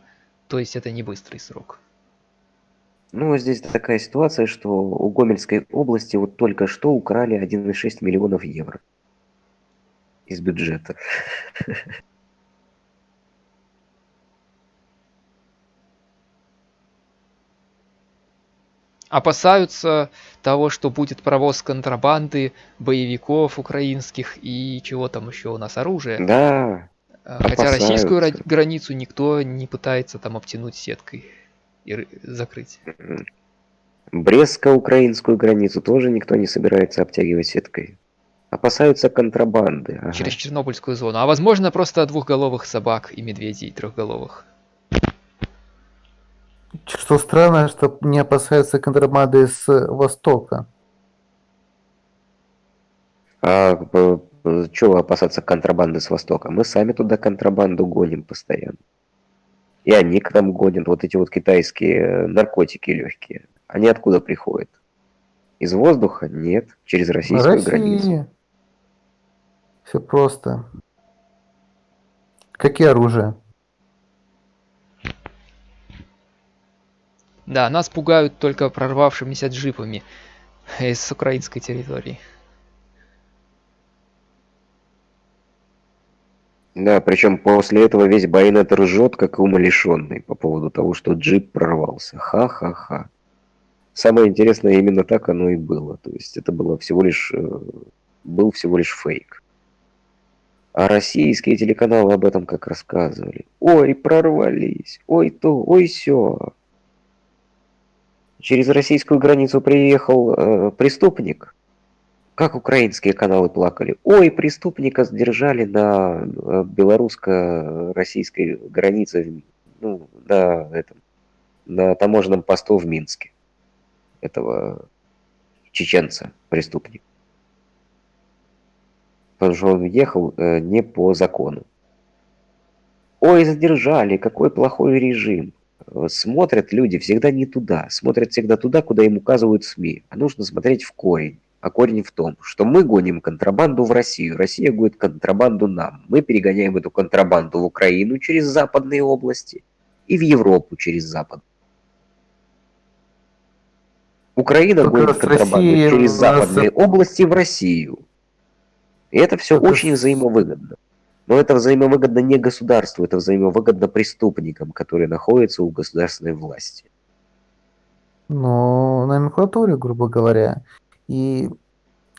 то есть это не быстрый срок. Ну, здесь такая ситуация, что у Гомельской области вот только что украли 1,6 миллионов евро из бюджета. опасаются того, что будет провоз контрабанды, боевиков украинских и чего там еще у нас оружия. Да. Хотя опасаются. российскую границу никто не пытается там обтянуть сеткой и закрыть. Брестско-украинскую границу тоже никто не собирается обтягивать сеткой. Опасаются контрабанды. Ага. Через Чернобыльскую зону. А возможно просто двухголовых собак и медведей трехголовых. Что странно, что не опасаются контрабанды с Востока. А чего опасаться контрабанды с Востока? Мы сами туда контрабанду гоним постоянно. И они к нам гонят вот эти вот китайские наркотики легкие. Они откуда приходят? Из воздуха? Нет. Через российскую России. границу. Все просто. Какие оружия? Да, нас пугают только прорвавшимися джипами из украинской территории. Да, причем после этого весь байонет ржет, как умалишенный, по поводу того, что джип прорвался. Ха-ха-ха. Самое интересное, именно так оно и было. То есть это было всего лишь, э, был всего лишь фейк. А российские телеканалы об этом как рассказывали. Ой, прорвались, ой то, ой все. Через российскую границу приехал э, преступник. Как украинские каналы плакали. Ой, преступника задержали на э, белорусско-российской границе, ну, на, этом, на таможенном посту в Минске. Этого чеченца, преступник. Потому что он ехал э, не по закону. Ой, задержали, какой плохой режим смотрят люди всегда не туда, смотрят всегда туда, куда им указывают СМИ. А нужно смотреть в корень. А корень в том, что мы гоним контрабанду в Россию, Россия гонит контрабанду нам. Мы перегоняем эту контрабанду в Украину через западные области и в Европу через запад. Украина Только гонит контрабанду России через западные нас... области в Россию. И это все Только... очень взаимовыгодно. Но это взаимовыгодно не государству, это взаимовыгодно преступникам, которые находятся у государственной власти. Ну, номенклатуре, грубо говоря. И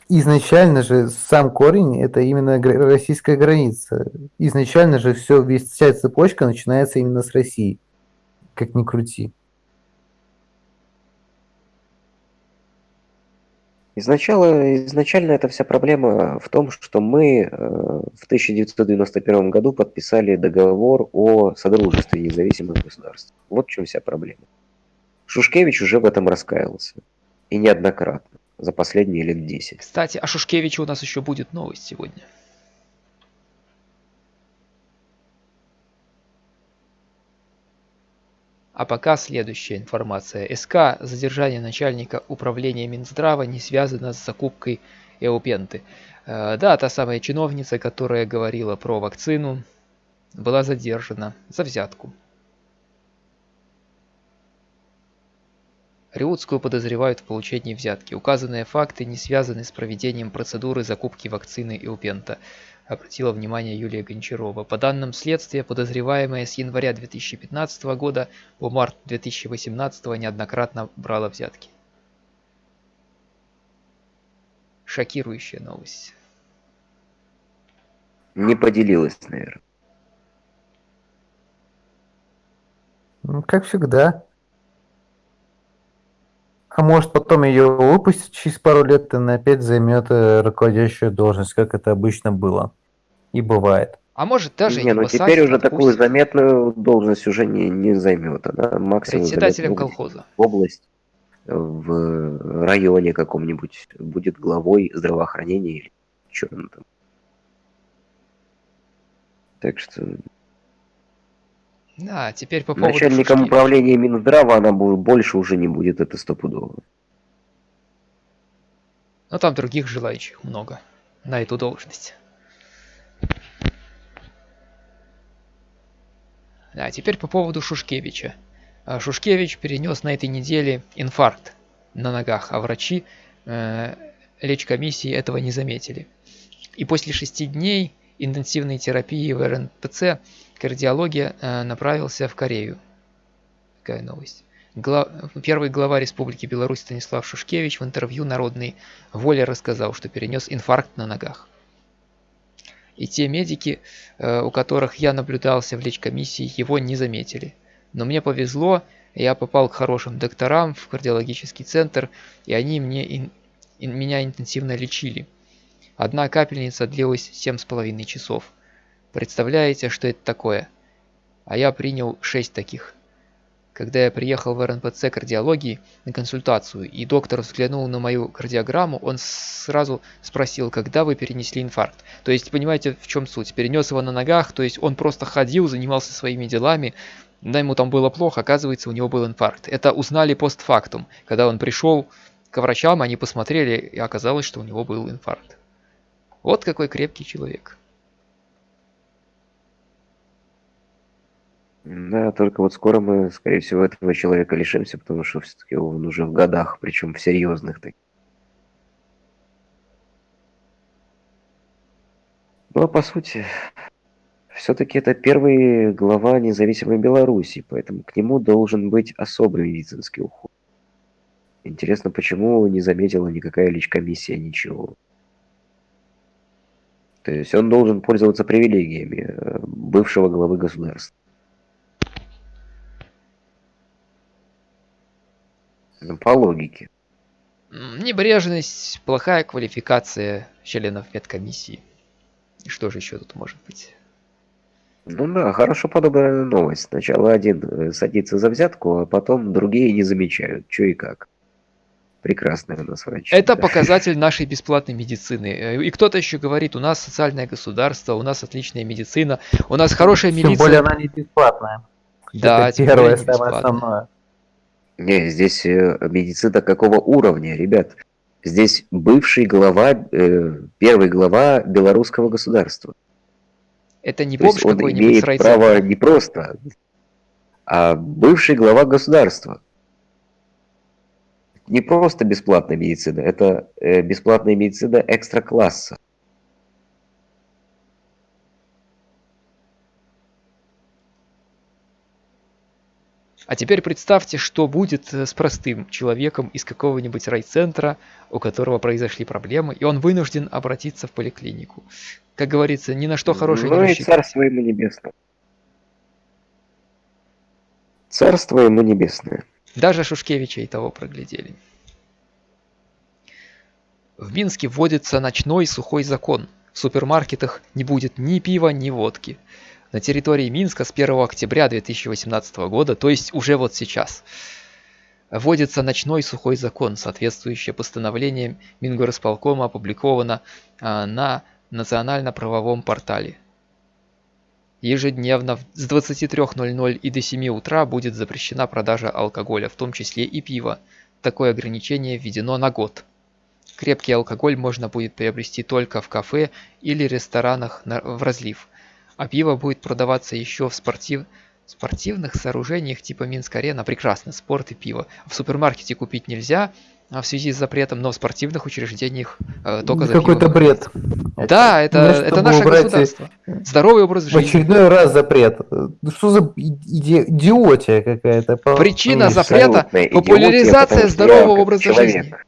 изначально же сам корень это именно российская граница. Изначально же все, вся цепочка начинается именно с России. Как ни крути. Изначально, изначально эта вся проблема в том, что мы э, в 1991 году подписали договор о содружестве независимых государств. Вот в чем вся проблема. Шушкевич уже в этом раскаялся. И неоднократно. За последние лет 10. Кстати, о Шушкевиче у нас еще будет новость сегодня. А пока следующая информация. СК задержание начальника управления Минздрава не связано с закупкой Эупенты. Э, да, та самая чиновница, которая говорила про вакцину, была задержана за взятку. Риутскую подозревают в получении взятки. Указанные факты не связаны с проведением процедуры закупки вакцины Иупента, обратила внимание Юлия Гончарова. По данным следствия, подозреваемая с января 2015 года по март 2018 неоднократно брала взятки. Шокирующая новость. Не поделилась, наверное. Ну, как всегда. А может потом ее выпустят через пару лет, и она опять займет э, руководящую должность, как это обычно было. И бывает. А может даже не, ну теперь уже такую заметную должность уже не, не займет. Она максимум председателем колхоза. В область, в районе каком-нибудь будет главой здравоохранения или что там. Так что да, теперь по поводу Начальником Шушкевича. управления Минздрава она будет, больше уже не будет, это стопудово. Но там других желающих много на эту должность. Да, теперь по поводу Шушкевича. А, Шушкевич перенес на этой неделе инфаркт на ногах, а врачи э, лечкомиссии этого не заметили. И после шести дней интенсивной терапии в РНПЦ кардиология э, направился в Корею. Такая новость. Гла... Первый глава Республики Беларусь Станислав Шушкевич в интервью «Народной воле» рассказал, что перенес инфаркт на ногах. И те медики, э, у которых я наблюдался в лечкомиссии, его не заметили. Но мне повезло, я попал к хорошим докторам в кардиологический центр, и они мне ин... меня интенсивно лечили. Одна капельница длилась 7,5 часов. Представляете, что это такое? А я принял 6 таких. Когда я приехал в РНПЦ кардиологии на консультацию, и доктор взглянул на мою кардиограмму, он сразу спросил, когда вы перенесли инфаркт. То есть, понимаете, в чем суть? Перенес его на ногах, то есть он просто ходил, занимался своими делами, да ему там было плохо, оказывается, у него был инфаркт. Это узнали постфактум. Когда он пришел к врачам, они посмотрели, и оказалось, что у него был инфаркт. Вот какой крепкий человек. Да, только вот скоро мы, скорее всего, этого человека лишимся, потому что все-таки он уже в годах, причем в серьезных таких. Но, по сути, все-таки это первый глава независимой Беларуси, поэтому к нему должен быть особый медицинский уход. Интересно, почему не заметила никакая личкомиссия ничего. То есть он должен пользоваться привилегиями э, бывшего главы государства. Ну, по логике. Небрежность, плохая квалификация членов медкомиссии. И что же еще тут может быть? Ну да, хорошо подобранная новость. Сначала один э, садится за взятку, а потом другие не замечают, что и как. Прекрасная у нас врач. Это да. показатель нашей бесплатной медицины. Э, и кто-то еще говорит, у нас социальное государство, у нас отличная медицина, у нас хорошая Тем милиция. Тем более она не бесплатная. Да, Это первое, самое основное. Не, здесь э, медицина какого уровня, ребят? Здесь бывший глава, э, первый глава белорусского государства. Это не бомж какой-нибудь имеет право не просто, а бывший глава государства. Не просто бесплатная медицина, это э, бесплатная медицина экстра-класса. А теперь представьте, что будет э, с простым человеком из какого-нибудь райцентра, у которого произошли проблемы, и он вынужден обратиться в поликлинику. Как говорится, ни на что хорошее ну не и царство ему небесное. Царство ему небесное. Даже Шушкевича и того проглядели. В Минске вводится ночной сухой закон. В супермаркетах не будет ни пива, ни водки на территории Минска с 1 октября 2018 года, то есть уже вот сейчас. Вводится ночной сухой закон, соответствующее постановление Мингорисполкома опубликовано а, на национально-правовом портале. Ежедневно с 23.00 и до 7 утра будет запрещена продажа алкоголя, в том числе и пива. Такое ограничение введено на год. крепкий алкоголь можно будет приобрести только в кафе или ресторанах на- в разлив, а пиво будет продаваться еще в спортив... спортивных сооружениях типа Минск-арена. Прекрасно, спорт и пиво. В супермаркете купить нельзя в связи с запретом, но в спортивных учреждениях э, только за Какой-то бред. Да, это, Ну, это наше убрать, государство. Здоровый образ В жизни. очередной раз запрет. Ну Что за иде- идиотия какая-то? Причина по- запрета идиотия, популяризация потому что я здорового образа человек, жизни. как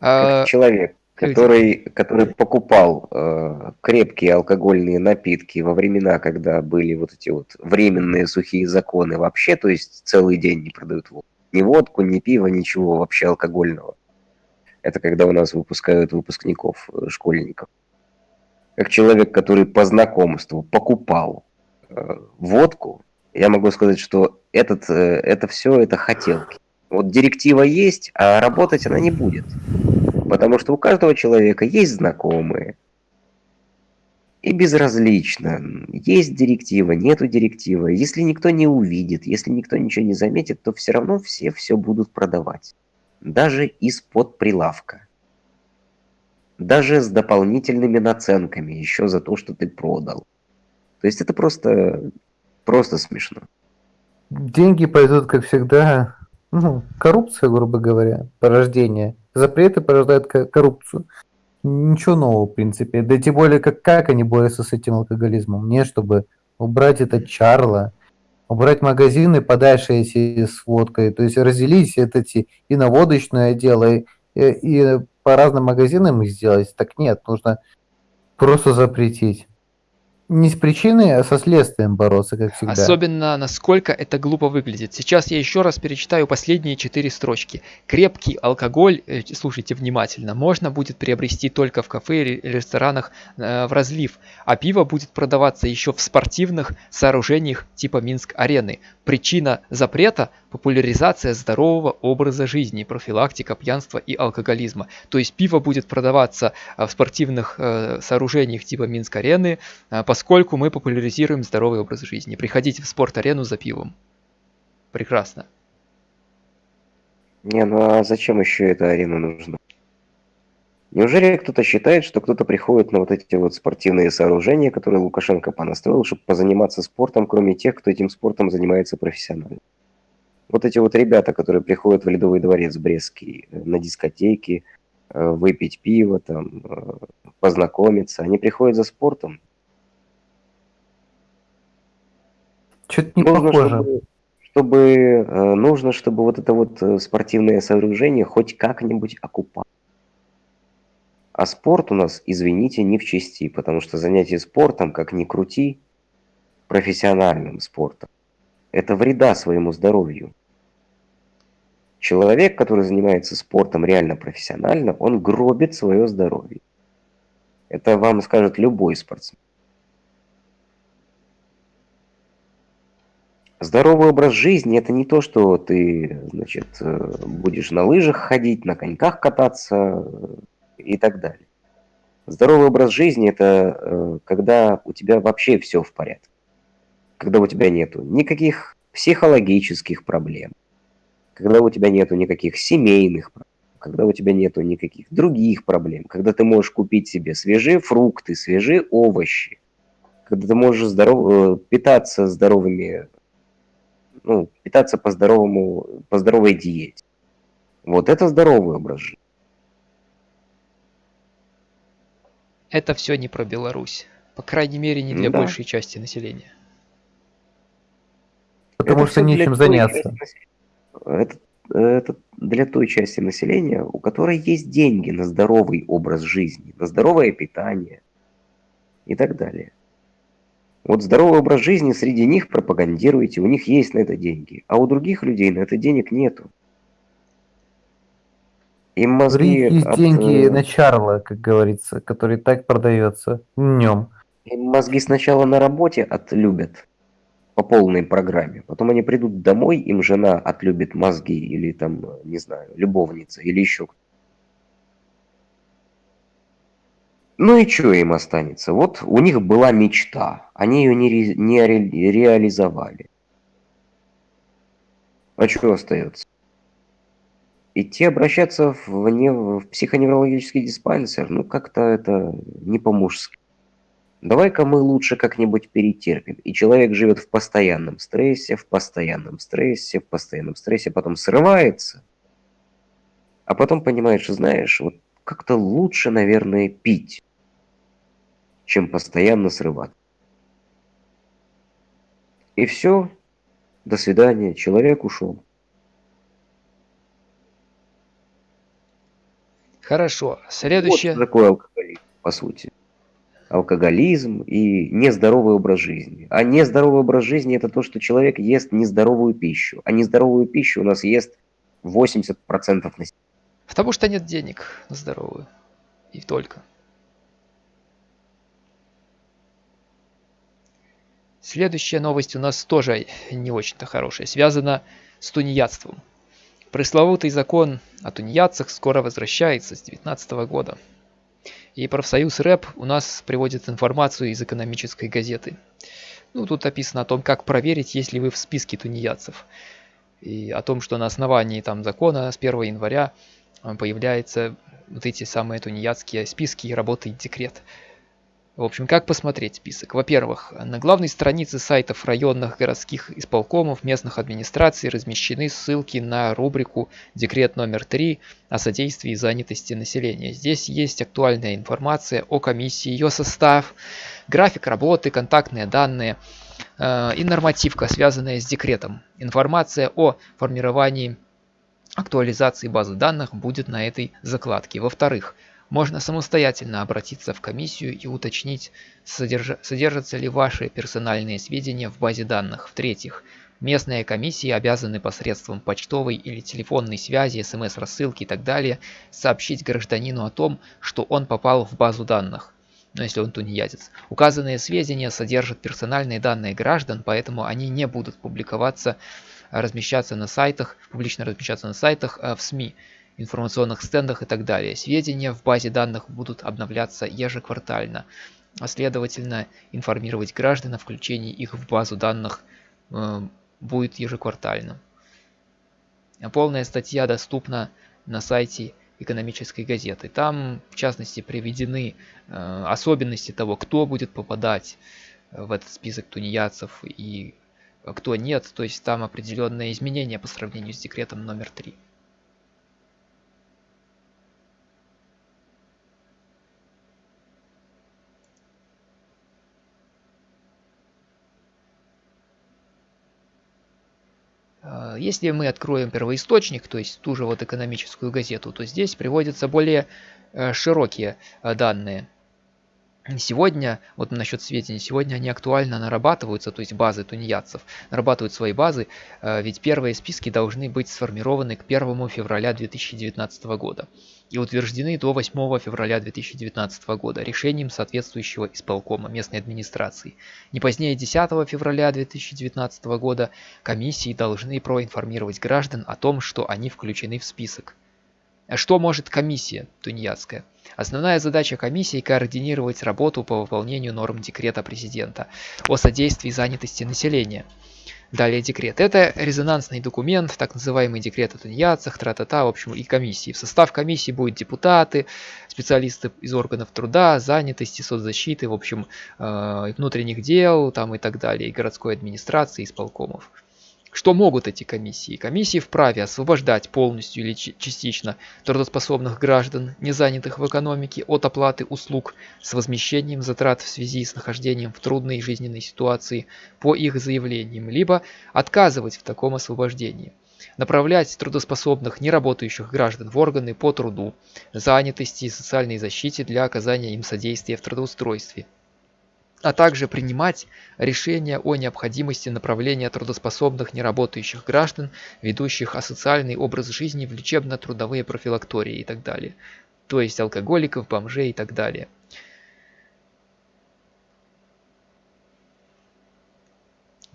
А, человек, который, который покупал э, крепкие алкогольные напитки во времена, когда были вот эти вот временные сухие законы вообще, то есть целый день не продают водку. Ни водку, ни пиво, ничего вообще алкогольного. Это когда у нас выпускают выпускников, э, школьников. Как человек, который по знакомству покупал э, водку, я могу сказать, что этот, э, это все это хотелки. Вот директива есть, а работать она не будет. Потому что у каждого человека есть знакомые. И безразлично, есть директива, нету директивы. Если никто не увидит, если никто ничего не заметит, то все равно все все будут продавать. Даже из-под прилавка. Даже с дополнительными наценками еще за то, что ты продал. То есть это просто, просто смешно. Деньги пойдут, как всегда, ну, коррупция, грубо говоря, порождение. Запреты порождают ко- коррупцию. Ничего нового, в принципе. Да тем более, как, как они борются с этим алкоголизмом? Не, чтобы убрать это чарло, убрать магазины подальше эти с водкой, то есть разделить это эти и на водочное дело, и- и по разным магазинам их сделать. Так нет, нужно просто запретить. Не с причиной, а со следствием бороться, как всегда. Особенно, насколько это глупо выглядит. Сейчас я еще раз перечитаю последние четыре строчки. Крепкий алкоголь, э, слушайте внимательно, можно будет приобрести только в кафе или ресторанах э, в разлив, а пиво будет продаваться еще в спортивных сооружениях типа Минск-арены. Причина запрета – популяризация здорового образа жизни, профилактика пьянства и алкоголизма. То есть пиво будет продаваться э, в спортивных э, сооружениях типа Минск-арены, э, поскольку мы популяризируем здоровый образ жизни. Приходите в спорт-арену за пивом. Прекрасно. Не, ну а зачем еще эта арена нужна? Неужели кто-то считает, что кто-то приходит на вот эти вот спортивные сооружения, которые Лукашенко понастроил, чтобы позаниматься спортом, кроме тех, кто этим спортом занимается профессионально? Вот эти вот ребята, которые приходят в Ледовый дворец Брестский э, на дискотеки, э, выпить пиво, там, э, познакомиться, они приходят за спортом. Что-то не Нужно, похоже. чтобы, чтобы, нужно, чтобы вот это вот спортивное сооружение хоть как-нибудь окупало. А спорт у нас, извините, не в чести, потому что занятие спортом, как ни крути, профессиональным спортом, это вреда своему здоровью. Человек, который занимается спортом реально профессионально, он гробит свое здоровье. Это вам скажет любой спортсмен. Здоровый образ жизни это не то, что ты, значит, э, будешь на лыжах ходить, на коньках кататься э, и так далее. Здоровый образ жизни это э, когда у тебя вообще все в порядке. Когда у тебя нету никаких психологических проблем. Когда у тебя нету никаких семейных проблем. Когда у тебя нету никаких других проблем. Когда ты можешь купить себе свежие фрукты, свежие овощи. Когда ты можешь здоров... э, питаться здоровыми ну, питаться по здоровому, по здоровой диете. Вот это здоровый образ жизни. Это все не про Беларусь. По крайней мере, не для Да. большей части населения. Потому Это что нечем заняться. части Это, это для той части населения, у которой есть деньги на здоровый образ жизни, на здоровое питание и так далее. Вот здоровый образ жизни среди них пропагандируете, у них есть на это деньги, а у других людей на это денег нету. Им мозги есть от, деньги э, на Чарла, как говорится, который так продается днем. Им мозги сначала на работе отлюбят по полной программе. Потом они придут домой, им жена отлюбит мозги или там, не знаю, любовница или еще кто. Ну и что им останется? Вот у них была мечта, они ее не, ре- не ре- реализовали. А что остается? идти обращаться в, не, в психоневрологический диспансер, ну как-то это не по-мужски. Давай-ка мы лучше как-нибудь перетерпим. И человек живет в постоянном стрессе, в постоянном стрессе, в постоянном стрессе, потом срывается, а потом понимаешь, знаешь, вот как-то лучше, наверное, пить, чем постоянно срывать. И все, до свидания, человек ушел. Хорошо. Следующее. Вот такой алкоголизм, по сути. Алкоголизм и нездоровый образ жизни. А нездоровый образ жизни это то, что человек ест нездоровую пищу. А нездоровую пищу у нас ест 80% населения. Потому что нет денег на здоровую. И только. Следующая новость у нас тоже не очень-то хорошая. Связана с тунеядством. Пресловутый закон о тунеядцах скоро возвращается с 2019 года. И профсоюз РЭП у нас приводит информацию из экономической газеты. Ну, тут описано о том, как проверить, есть ли вы в списке тунеядцев. И о том, что на основании там закона с 1 января появляются вот эти самые тунеядские списки и работает декрет. В общем, как посмотреть список? Во-первых, на главной странице сайтов районных городских исполкомов местных администраций размещены ссылки на рубрику «Декрет номер 3 о содействии занятости населения». Здесь есть актуальная информация о комиссии, ее состав, график работы, контактные данные э, и нормативка, связанная с декретом. Информация о формировании актуализации базы данных будет на этой закладке. Во-вторых, можно самостоятельно обратиться в комиссию и уточнить, содерж... содержатся ли ваши персональные сведения в базе данных. В-третьих, местные комиссии обязаны посредством почтовой или телефонной связи, смс-рассылки и так далее сообщить гражданину о том, что он попал в базу данных но если он тунеядец. Указанные сведения содержат персональные данные граждан, поэтому они не будут публиковаться, размещаться на сайтах, публично размещаться на сайтах э, в СМИ информационных стендах и так далее. Сведения в базе данных будут обновляться ежеквартально, а следовательно информировать граждан о включении их в базу данных э, будет ежеквартально. Полная статья доступна на сайте экономической газеты. Там, в частности, приведены э, особенности того, кто будет попадать в этот список тунеядцев и кто нет. То есть там определенные изменения по сравнению с декретом номер 3. Если мы откроем первоисточник, то есть ту же вот экономическую газету, то здесь приводятся более э, широкие э, данные. Сегодня, вот насчет сведений, сегодня они актуально нарабатываются, то есть базы тунеядцев нарабатывают свои базы, э, ведь первые списки должны быть сформированы к 1 февраля 2019 года и утверждены до 8 февраля 2019 года решением соответствующего исполкома местной администрации. Не позднее 10 февраля 2019 года комиссии должны проинформировать граждан о том, что они включены в список. Что может комиссия тунеядская? Основная задача комиссии – координировать работу по выполнению норм декрета президента о содействии занятости населения. Далее декрет. Это резонансный документ, так называемый декрет о тунеядцах, тра-та-та, в общем, и комиссии. В состав комиссии будут депутаты, специалисты из органов труда, занятости, соцзащиты, в общем, э, внутренних дел там и так далее, и городской администрации, исполкомов. Что могут эти комиссии? Комиссии вправе освобождать полностью или частично трудоспособных граждан, не занятых в экономике, от оплаты услуг с возмещением затрат в связи с нахождением в трудной жизненной ситуации по их заявлениям, либо отказывать в таком освобождении направлять трудоспособных неработающих граждан в органы по труду, занятости и социальной защите для оказания им содействия в трудоустройстве, а также принимать решения о необходимости направления трудоспособных неработающих граждан, ведущих асоциальный образ жизни в лечебно-трудовые профилактории и так далее. То есть алкоголиков, бомжей и так далее.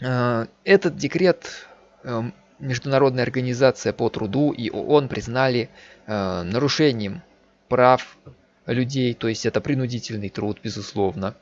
А, этот декрет эм, Международная организация по труду и ООН признали э, нарушением прав людей, то есть это принудительный труд, безусловно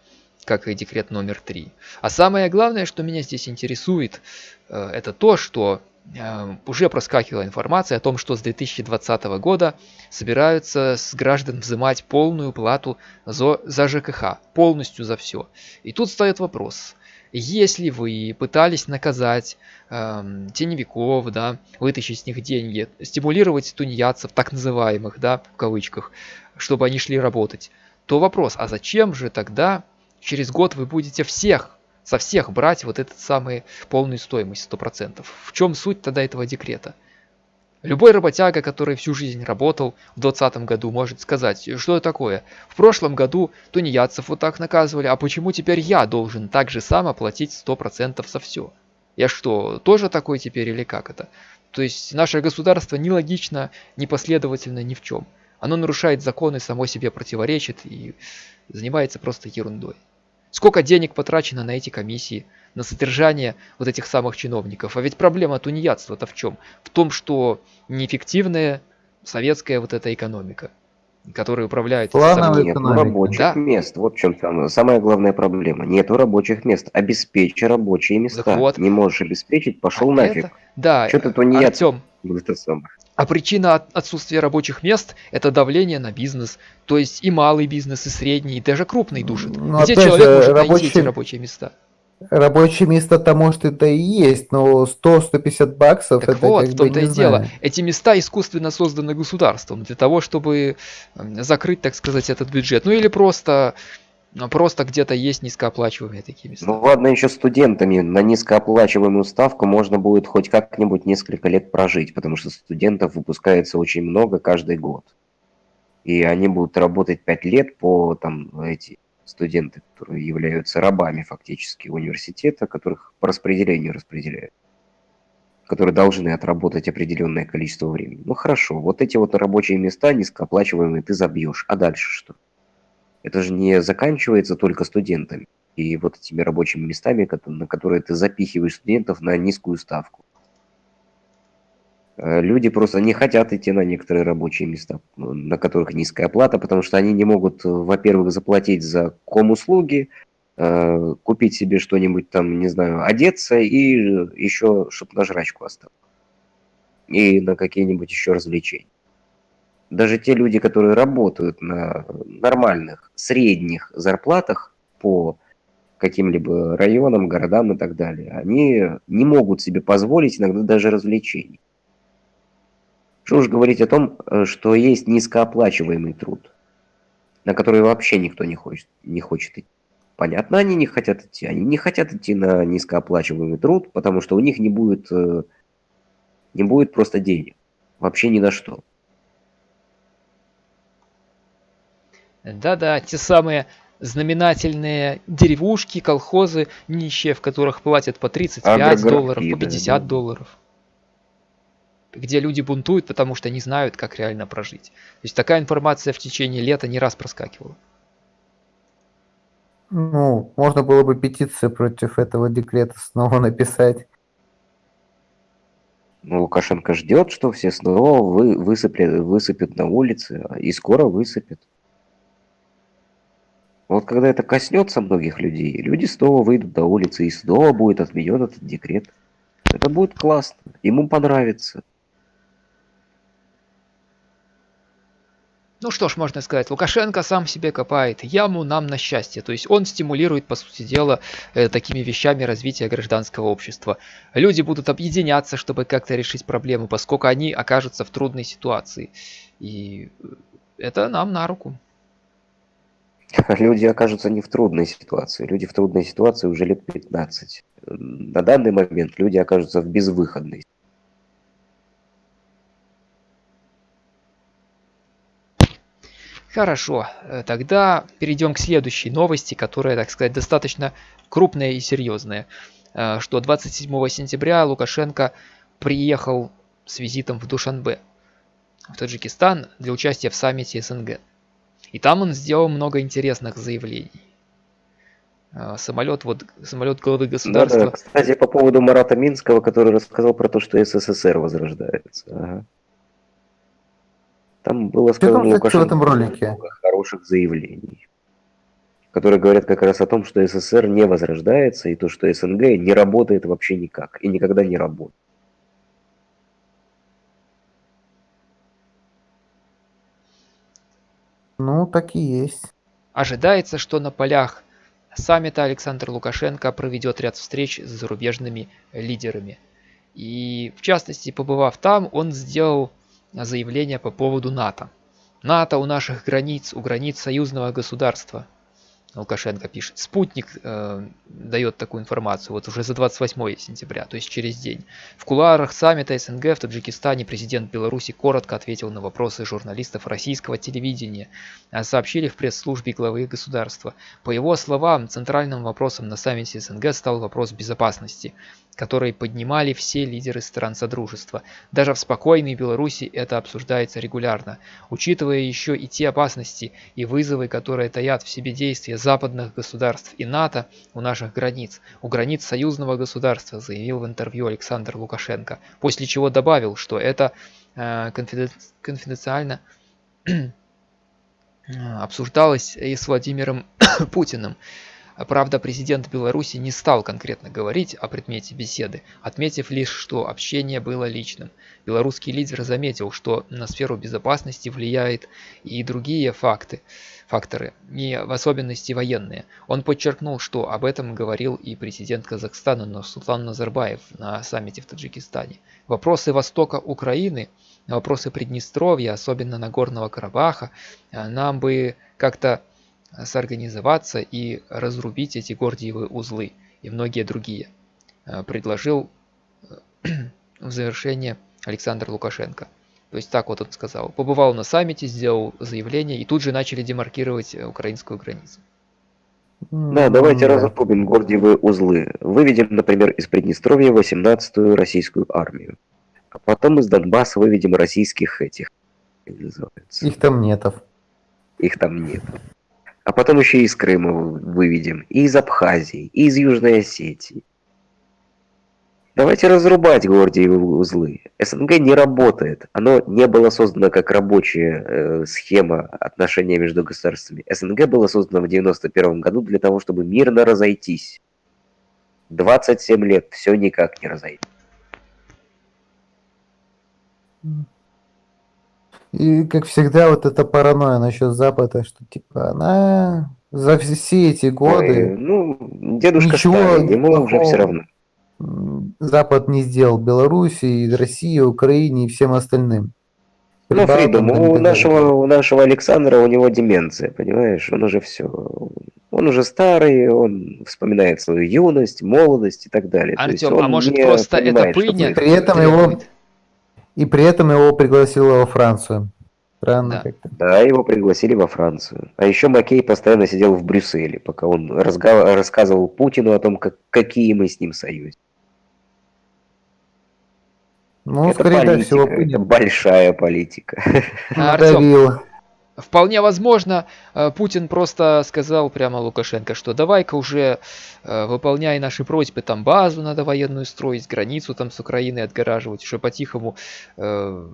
как и декрет номер 3. А самое главное, что меня здесь интересует, э, это то, что э, уже проскакивала информация о том, что с 2020 года собираются с граждан взимать полную плату за, за ЖКХ, полностью за все. И тут стоит вопрос, если вы пытались наказать э, теневиков, да, вытащить с них деньги, стимулировать тунеядцев, так называемых, да, в кавычках, чтобы они шли работать, то вопрос, а зачем же тогда через год вы будете всех, со всех брать вот этот самый полную стоимость 100%? В чем суть тогда этого декрета? Любой работяга, который всю жизнь работал в 2020 году, может сказать, что это такое. В прошлом году тунеядцев вот так наказывали, а почему теперь я должен так же само платить 100% за все? Я что, тоже такой теперь или как это? То есть наше государство нелогично, непоследовательно ни в чем. Оно нарушает законы, само себе противоречит и занимается просто ерундой. Сколько денег потрачено на эти комиссии, на содержание вот этих самых чиновников. А ведь проблема тунеядства-то в чем? В том, что неэффективная советская вот эта экономика, которая управляет... Плановая Нет рабочих да? мест. Вот в чем самая, самая главная проблема. Нету рабочих мест. Обеспечь рабочие места. вот. Не можешь обеспечить, пошел а нафиг. Это... Да, Что ты тунеядцев? Артем, а причина отсутствия рабочих мест – это давление на бизнес. То есть и малый бизнес, и средний, и даже крупный душит. Но Где человек же, может рабочие... найти эти рабочие места? Рабочее место-то может это и есть, но 100-150 баксов так это вот, как в том-то и дело. Эти места искусственно созданы государством для того, чтобы закрыть, так сказать, этот бюджет. Ну или просто просто где-то есть низкооплачиваемые такие места. Ну ладно, еще студентами на низкооплачиваемую ставку можно будет хоть как-нибудь несколько лет прожить, потому что студентов выпускается очень много каждый год. И они будут работать 5 лет по там эти студенты, которые являются рабами фактически университета, которых по распределению распределяют, которые должны отработать определенное количество времени. Ну хорошо, вот эти вот рабочие места низкооплачиваемые ты забьешь, а дальше что? Это же не заканчивается только студентами и вот этими рабочими местами, на которые ты запихиваешь студентов на низкую ставку. Э, люди просто не хотят идти на некоторые рабочие места, на которых низкая оплата, потому что они не могут, э, во-первых, заплатить за ком-услуги, э, купить себе что-нибудь там, не знаю, одеться и еще, чтобы на жрачку осталось. И на какие-нибудь еще развлечения. Даже те люди, которые работают на нормальных, средних зарплатах по каким-либо районам, городам и так далее, они не могут себе позволить иногда даже развлечений. Что уж говорить о том, э, что есть низкооплачиваемый труд, на который вообще никто не хочет, не хочет идти. Понятно, они не хотят идти. Они не хотят идти на низкооплачиваемый труд, потому что у них не будет, э, не будет просто денег. Вообще ни на что. Да-да, те самые знаменательные деревушки, колхозы, нищие, в которых платят по 35 долларов, по 50 долларов где люди бунтуют, потому что не знают, как реально прожить. То есть такая информация в течение лета не раз проскакивала. Ну, можно было бы петицию против этого декрета снова написать. Ну, Лукашенко ждет, что все снова вы, высыпят, высыпят на улице, и скоро высыпят. Вот когда это коснется многих людей, люди снова выйдут на улицы, и снова будет отменен этот декрет. Это будет классно, ему понравится. Ну что ж, можно сказать, Лукашенко сам себе копает яму нам на счастье. То есть он стимулирует, по сути дела, э, такими вещами развития гражданского общества. Люди будут объединяться, чтобы как-то решить проблему, поскольку они окажутся в трудной ситуации. И это нам на руку. Люди окажутся не в трудной ситуации. Люди в трудной ситуации уже лет 15. На данный момент люди окажутся в безвыходной Хорошо, э, тогда перейдем к следующей новости, которая, так сказать, достаточно крупная и серьезная. Э, что 27 сентября Лукашенко приехал с визитом в Душанбе, в Таджикистан, для участия в саммите СНГ. И там он сделал много интересных заявлений. Э, самолет, вот, самолет главы государства. Да, да. Кстати, по поводу Марата Минского, который рассказал про то, что СССР возрождается. Ага. Там было сказано Лукашенко в этом ролике? много хороших заявлений, которые говорят как раз о том, что СССР не возрождается, и то, что СНГ не работает вообще никак, и никогда не работает. Ну, так и есть. Ожидается, что на полях саммита Александр Лукашенко проведет ряд встреч с зарубежными лидерами. И в частности, побывав там, он сделал заявление по поводу НАТО. НАТО у наших границ, у границ союзного государства. Лукашенко пишет. Спутник э, дает такую информацию вот уже за 28 сентября, то есть через день. В кулуарах саммита СНГ в Таджикистане президент Беларуси коротко ответил на вопросы журналистов российского телевидения. А сообщили в пресс-службе главы государства. По его словам, центральным вопросом на саммите СНГ стал вопрос безопасности которые поднимали все лидеры стран Содружества. Даже в спокойной Беларуси это обсуждается регулярно. Учитывая еще и те опасности и вызовы, которые таят в себе действия западных государств и НАТО у наших границ, у границ союзного государства, заявил в интервью Александр Лукашенко, после чего добавил, что это э, конфиденциально обсуждалось и с Владимиром Путиным. Правда, президент Беларуси не стал конкретно говорить о предмете беседы, отметив лишь, что общение было личным. Белорусский лидер заметил, что на сферу безопасности влияет и другие факты, факторы, не в особенности военные. Он подчеркнул, что об этом говорил и президент Казахстана Нурсултан Назарбаев на саммите в Таджикистане. Вопросы востока Украины, вопросы Приднестровья, особенно Нагорного Карабаха, нам бы как-то сорганизоваться и разрубить эти гордиевые узлы и многие другие, э, предложил э, в завершение Александр Лукашенко. То есть так вот он сказал. Побывал на саммите, сделал заявление и тут же начали демаркировать э, украинскую границу. Да, давайте да. разрубим гордиевые узлы. Выведем, например, из Приднестровья 18-ю российскую армию. А потом из Донбасса выведем российских этих. Их там нетов. Их там нет а потом еще и из Крыма выведем, и из Абхазии, и из Южной Осетии. Давайте разрубать Гордиевы узлы. СНГ не работает. Оно не было создано как рабочая э, схема отношения между государствами. СНГ было создано в 91 году для того, чтобы мирно разойтись. 27 лет все никак не разойтись. И, как всегда, вот эта паранойя насчет Запада, что, типа, она за все эти годы... Ой, ну, дедушка ничего старый, ему уже все равно. Запад не сделал Беларуси, и России, Украине и всем остальным. Ну, Фридом, у нашего, у нашего Александра, у него деменция, понимаешь? Он уже все. Он уже старый, он вспоминает свою юность, молодость и так далее. Артем, а может просто это пыльня? При этом его и при этом его пригласила во Францию. Странно да. как-то. Да, его пригласили во Францию. А еще Маккей постоянно сидел в Брюсселе, пока он разга- рассказывал Путину о том, как, какие мы с ним союз. Ну, это скорее политика, всего, это большая политика. Артем, Вполне возможно, э, Путин просто сказал прямо Лукашенко, что давай-ка уже э, выполняй наши просьбы, там базу надо военную строить, границу там с Украиной отгораживать, уже по-тихому э,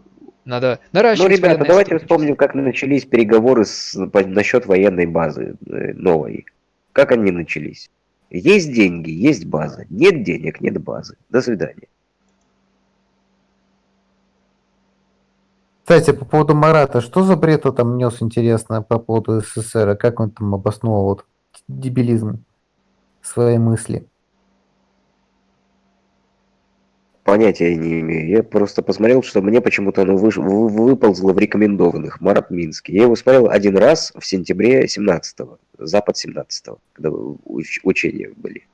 надо наращивать. Ну, ребята, давайте вспомним, как начались переговоры с, по, насчет военной базы новой. Как они начались? Есть деньги, есть база. Нет денег, нет базы. До свидания. Кстати, по поводу Марата, что за бред он там нес, интересно, по поводу СССР, как он там обосновал вот дебилизм своей мысли? Понятия не имею. Я просто посмотрел, что мне почему-то оно выш... выползло в рекомендованных. Марат Минский. Я его смотрел один раз в сентябре 17-го. Запад 17-го, когда уч... учения были.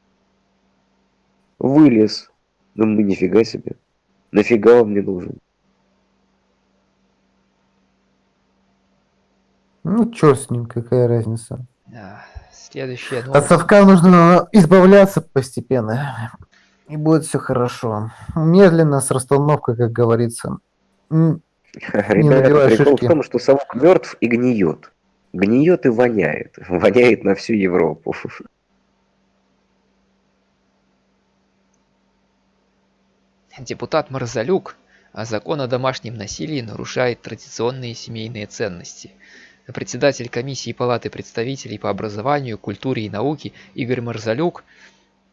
Вылез. Ну, нифига себе. Нафига он мне нужен? Ну, черт с ним, какая разница. Да, следующее. От совка нужно избавляться постепенно. И будет все хорошо. Медленно, с расстановкой, как говорится. Ребята, прикол шишки. в том, что совок мертв и гниет. Гниет и воняет. Воняет на всю Европу. Депутат Марзалюк а закон о домашнем насилии нарушает традиционные семейные ценности – Председатель комиссии Палаты представителей по образованию, культуре и науке Игорь Марзалюк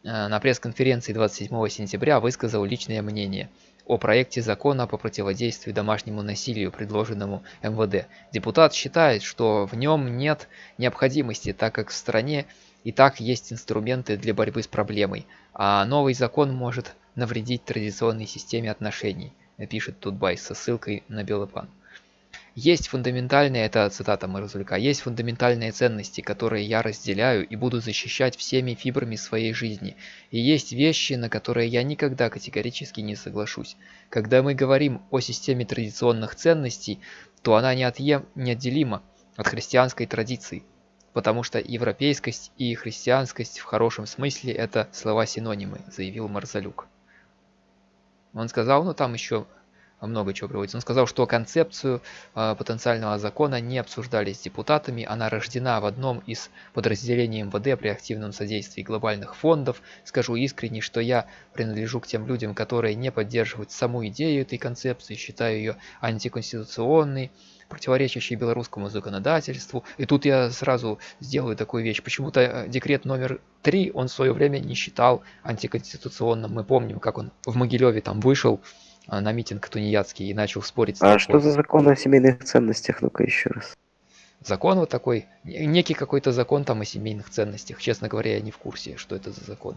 э, на пресс-конференции 27 сентября высказал личное мнение. о проекте закона по противодействию домашнему насилию, предложенному МВД. Депутат считает, что в нем нет необходимости, так как в стране и так есть инструменты для борьбы с проблемой, а новый закон может навредить традиционной системе отношений, пишет Тутбай со ссылкой на Белопан. Есть фундаментальные, это цитата Марзулька, есть фундаментальные ценности, которые я разделяю и буду защищать всеми фибрами своей жизни. И есть вещи, на которые я никогда категорически не соглашусь. Когда мы говорим о системе традиционных ценностей, то она неотъем, неотделима от христианской традиции. Потому что европейскость и христианскость в хорошем смысле это слова-синонимы, заявил Марзалюк. Он сказал, ну там еще много чего приводится. Он сказал, что концепцию э, потенциального закона не обсуждали с депутатами, она рождена в одном из подразделений МВД при активном содействии глобальных фондов. Скажу искренне, что я принадлежу к тем людям, которые не поддерживают саму идею этой концепции, считаю ее антиконституционной, противоречащей белорусскому законодательству. И тут я сразу сделаю такую вещь. Почему-то э, декрет номер три он в свое время не считал антиконституционным. Мы помним, как он в Могилеве там вышел, а, на митинг тунеядский и начал спорить с А что за закон о семейных ценностях? Ну-ка еще раз. Закон вот такой, некий какой-то закон там о семейных ценностях. Честно говоря, я не в курсе, что это за закон.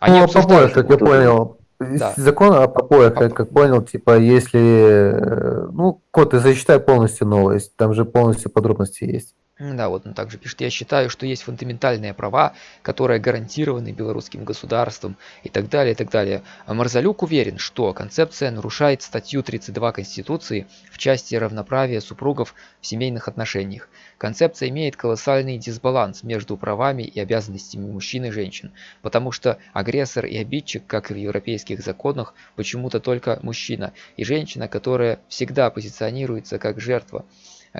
Они ну, обсуждали, как я понял. Да. Закон о попоях, как, как понял, типа, если... Э, ну, код, ты зачитай полностью новость, там же полностью подробности есть. Да, вот он также пишет, я считаю, что есть фундаментальные права, которые гарантированы белорусским государством и так далее, и так далее. А Марзалюк уверен, что концепция нарушает статью 32 Конституции в части равноправия супругов в семейных отношениях. Концепция имеет колоссальный дисбаланс между правами и обязанностями мужчин и женщин, потому что агрессор и обидчик, как и в европейских законах, почему-то только мужчина, и женщина, которая всегда позиционируется как жертва.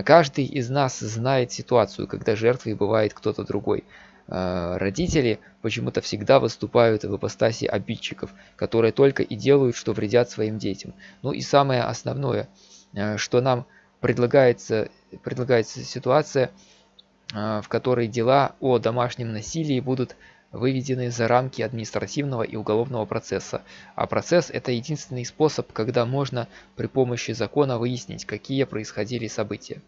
Каждый из нас знает ситуацию, когда жертвой бывает кто-то другой. А, родители почему-то всегда выступают в ипостаси обидчиков, которые только и делают, что вредят своим детям. Ну и самое основное, а, что нам предлагается, предлагается ситуация, а, в которой дела о домашнем насилии будут выведены за рамки административного и уголовного процесса. А процесс – это единственный способ, когда можно при помощи закона выяснить, какие происходили события.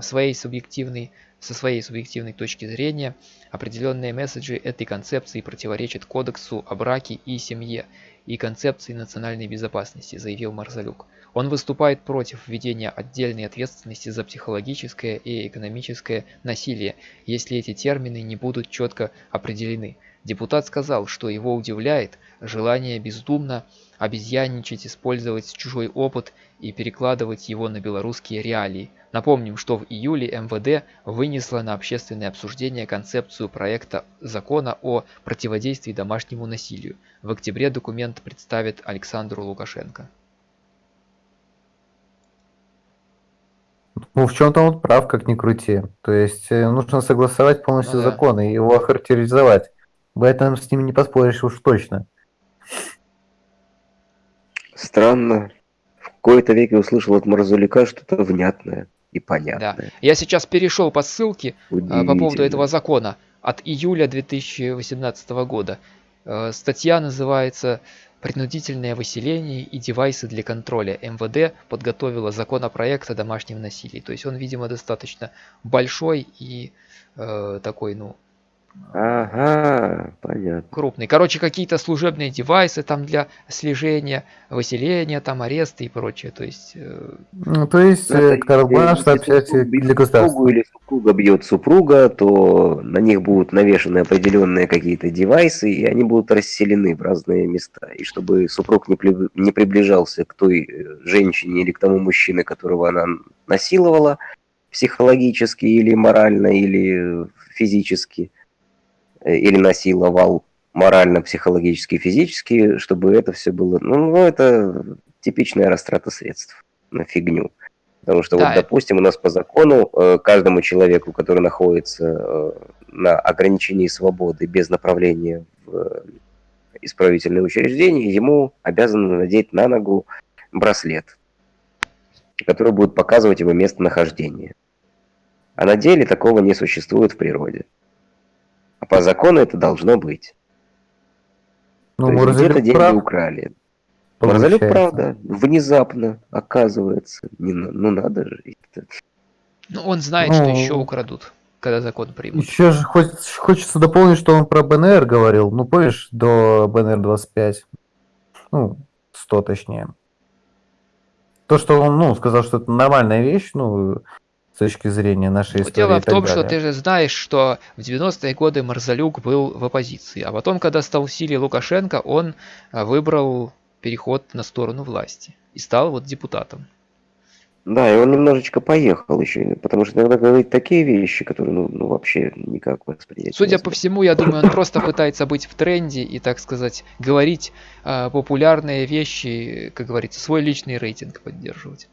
Своей субъективной, со своей субъективной точки зрения, определенные месседжи этой концепции противоречат Кодексу о браке и семье и концепции национальной безопасности, заявил Марзалюк. Он выступает против введения отдельной ответственности за психологическое и экономическое насилие, если эти термины не будут четко определены. Депутат сказал, что его удивляет желание бездумно обезьянничать, использовать чужой опыт и перекладывать его на белорусские реалии. Напомним, что в июле МВД вынесло на общественное обсуждение концепцию проекта закона о противодействии домашнему насилию. В октябре документ представит Александру Лукашенко. Ну, в чем-то он прав, как ни крути. То есть э, нужно согласовать полностью ну, да. закон и его охарактеризовать. В этом с ним не поспоришь уж точно. Странно. В какой-то веке услышал от Марзулика что-то внятное и понятное. Да. Я сейчас перешел по ссылке э, по поводу этого закона от июля 2018 года. Э, статья называется принудительное выселение и девайсы для контроля. МВД подготовила законопроект о домашнем насилии. То есть он, видимо, достаточно большой и э, такой, ну, Ага, понятно. Крупный. Короче, какие-то служебные девайсы там для слежения, выселения, там аресты и прочее. То есть... Э... Ну, то есть, э, сообщайте для государства. Или супруга бьет супруга, то на них будут навешаны определенные какие-то девайсы, и они будут расселены в разные места. И чтобы супруг не, при... не приближался к той э, женщине или к тому мужчине, которого она насиловала, психологически или морально, или физически, Э, или насиловал морально, психологически, физически, чтобы это все было... Ну, ну, это типичная растрата средств на фигню. Потому что, да. вот, допустим, у нас по закону э, каждому человеку, который находится э, на ограничении свободы без направления в исправительное учреждение, ему обязаны надеть на ногу браслет, который будет показывать его местонахождение. А на деле такого не существует в природе. А по закону это должно быть. Ну, То есть где-то деньги прав. украли. Получается. правда, внезапно оказывается. Не, ну надо же. это- Ну, он знает, что Ну, еще украдут, когда закон примут. Еще же хоч- хочется дополнить, что он про БНР говорил. Ну, помнишь, до БНР 25. Ну, 100 точнее. То, что он, ну, сказал, что это нормальная вещь, ну, с точки зрения нашей Но истории дело в том, что ты же знаешь, что в 90-е годы Марзалюк был в оппозиции, а потом, когда стал в силе Лукашенко, он а, выбрал переход на сторону власти и стал вот депутатом. Да, и он немножечко поехал еще, потому что иногда говорит такие вещи, которые, ну, ну вообще никак воспринять. Судя по всему, я думаю, он просто пытается быть в тренде и, так сказать, говорить а, популярные вещи, как говорится, свой личный рейтинг поддерживать.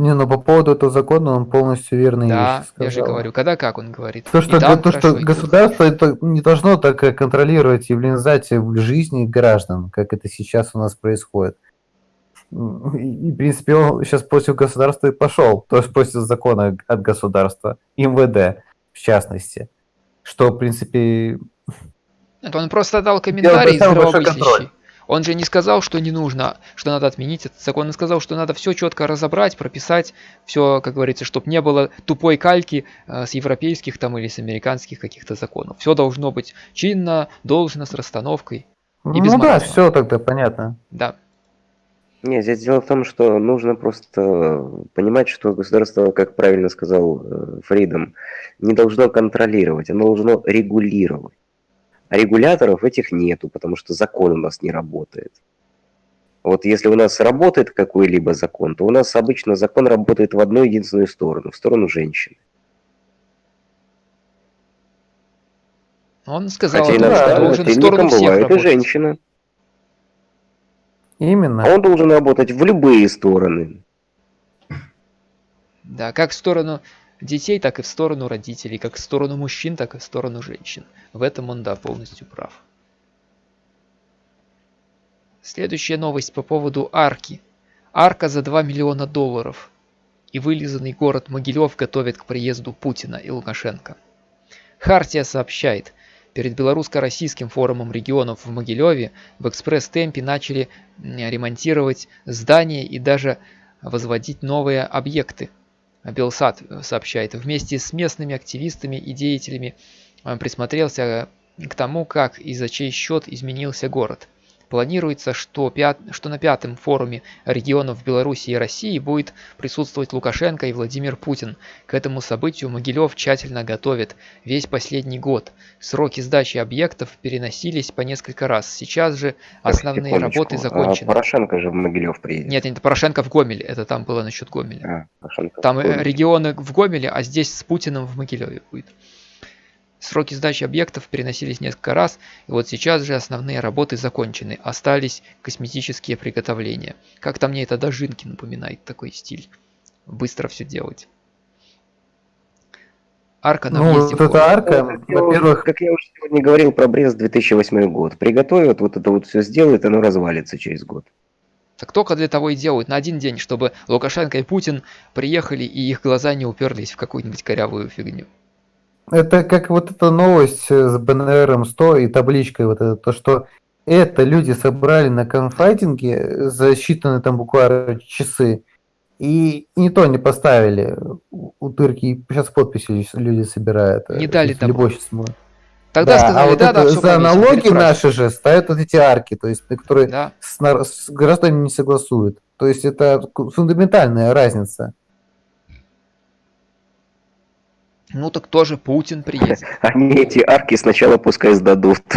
Не, ну по поводу этого закона он полностью верные Да, я же говорю, когда как он говорит. То, что, там то, что государство это не должно так э, контролировать и влезать в жизни граждан, как это сейчас у нас происходит. И, в принципе, он сейчас против государства и пошел, то есть против закона от государства, МВД в частности. Что, в принципе, Нет, он просто дал комментарий здравомыслящий. Он же не сказал, что не нужно, что надо отменить этот закон. Он сказал, что надо все четко разобрать, прописать, все, как говорится, чтобы не было тупой кальки э, с европейских там или с американских каких-то законов. Все должно быть чинно, должно, с расстановкой. И без ну да, маразма. все тогда понятно. Да. Нет, здесь дело в том, что нужно просто понимать, что государство, как правильно сказал э, Фридом, не должно контролировать, оно должно регулировать. А регуляторов этих нету, потому что закон у нас не работает. Вот если у нас работает какой-либо закон, то у нас обычно закон работает в одну единственную сторону, в сторону женщин. Он сказал, Хотя том, да, что иногда должен в сторону всех бывает и работать. женщина. Именно. А он должен работать в любые стороны. Да, как в сторону детей, так и в сторону родителей, как в сторону мужчин, так и в сторону женщин. В этом он, да, полностью прав. Следующая новость по поводу арки. Арка за 2 миллиона долларов. И вылизанный город Могилев готовит к приезду Путина и Лукашенко. Хартия сообщает, перед белорусско-российским форумом регионов в Могилеве в экспресс-темпе начали ремонтировать здания и даже возводить новые объекты. Белсат э, сообщает, вместе с местными активистами и деятелями э, присмотрелся к тому, как и за чей счет изменился город. Планируется, что, пят... что на пятом форуме регионов Беларуси и России будет присутствовать Лукашенко и Владимир Путин. К этому событию Могилев тщательно готовит весь последний год. Сроки сдачи объектов переносились по несколько раз. Сейчас же Так, основные секундочку. работы А закончены. Порошенко же в Могилев приедет. Нет, это Порошенко в Гомеле, это там было насчет Гомеля. А, Порошенко Там в э, Гомеле. регионы в Гомеле, а здесь с Путиным в Могилеве будет. Сроки сдачи объектов переносились несколько раз, и вот сейчас же основные работы закончены, остались косметические приготовления. Как-то мне это Дожинки напоминает такой стиль. Быстро все делать. Арка на Ну, въезде вот в эта арка, уже- во-первых, как я уже сегодня говорил про Брест 2008 год. Приготовят, вот это вот все сделают, оно развалится через год. Так только для того и делают на один день, чтобы Лукашенко и Путин приехали и их глаза не уперлись в какую-нибудь корявую фигню. Это как вот эта новость э, с БНРом 100 и табличкой вот это, то, что это люди собрали на конфайтинге за считанные там буквально часы, и не то не поставили у тырки, сейчас подписи люди собирают. э, Не дали если любой щас может. Тогда Да, сказали, а вот да, это да, все за налоги наши же ставят вот эти арки, то есть которые Да. с, с гражданами не согласуют. То есть это фундаментальная разница. Ну так тоже Путин приедет. Они эти арки сначала пускай сдадут.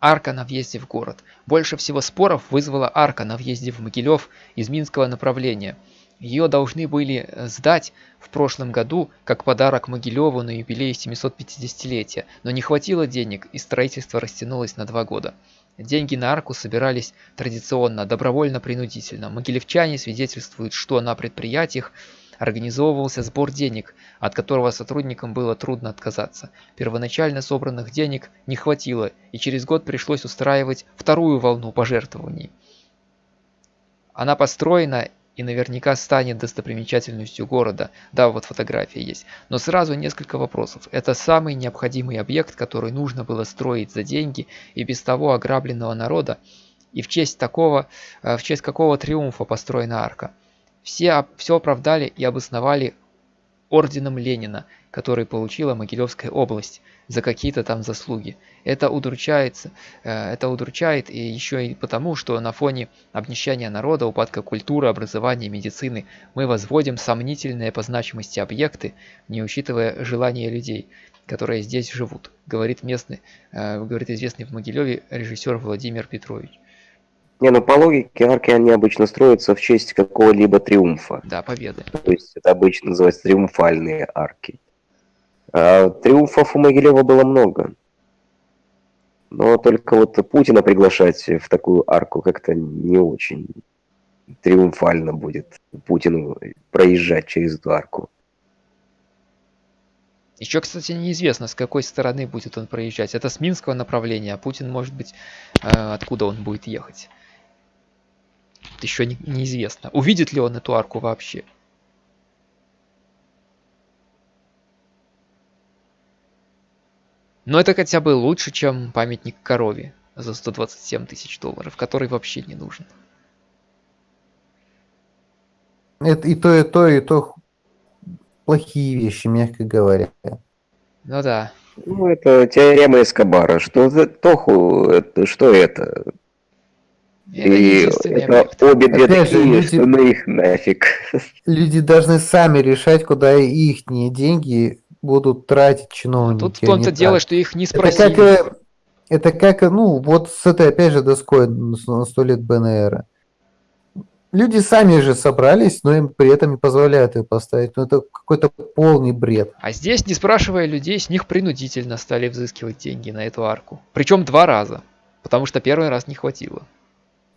Арка на въезде в город. Больше всего споров вызвала арка на въезде в Могилев из Минского направления. Ее должны были э, сдать в прошлом году как подарок Могилеву на юбилей 750-летия, но не хватило денег и строительство растянулось на два года. Деньги на арку собирались традиционно, добровольно-принудительно. Могилевчане свидетельствуют, что на предприятиях организовывался сбор денег, от которого сотрудникам было трудно отказаться. Первоначально собранных денег не хватило, и через год пришлось устраивать вторую волну пожертвований. Она построена и наверняка станет достопримечательностью города. Да, вот фотография есть. Но сразу несколько вопросов. Это самый необходимый объект, который нужно было строить за деньги и без того ограбленного народа. И в честь такого, э, в честь какого триумфа построена арка. Все, все оправдали и обосновали орденом Ленина, который получила Могилевская область за какие-то там заслуги. Это удручается, э, это удручает и еще и потому, что на фоне обнищания народа, упадка культуры, образования, медицины мы возводим сомнительные по значимости объекты, не учитывая желания людей, которые здесь живут, говорит местный, э, говорит известный в Могилеве режиссер Владимир Петрович. Не, ну по логике арки они обычно строятся в честь какого-либо триумфа. Да, победы. То есть это обычно называется триумфальные арки. А триумфов у Могилева было много. Но только вот Путина приглашать в такую арку как-то не очень триумфально будет Путину проезжать через эту арку. Еще, кстати, неизвестно, с какой стороны будет он проезжать. Это с Минского направления, а Путин, может быть, э, откуда он будет ехать. Еще не, неизвестно. Увидит ли он эту арку вообще. Но это хотя бы лучше, чем памятник корове за 127 тысяч долларов, который вообще не нужен. Это и то, и то, и то плохие вещи, мягко говоря. Ну да. Ну, это теорема Эскобара. Что за Тоху, это, что это? Это и это объект. обе две Опять же, такие, люди- что ну их нафиг. Люди должны сами решать, куда их деньги будут тратить чиновники. Тут в том-то дело, что их не Это как, спросили. э, это как, э, ну, вот с этой, опять же, доской на сто лет БНР. Люди сами же собрались, но им при этом не позволяют ее поставить. Ну, это какой-то полный бред. А здесь, не спрашивая людей, с них принудительно стали взыскивать деньги на эту арку. Причем два раза. Потому что первый раз не хватило.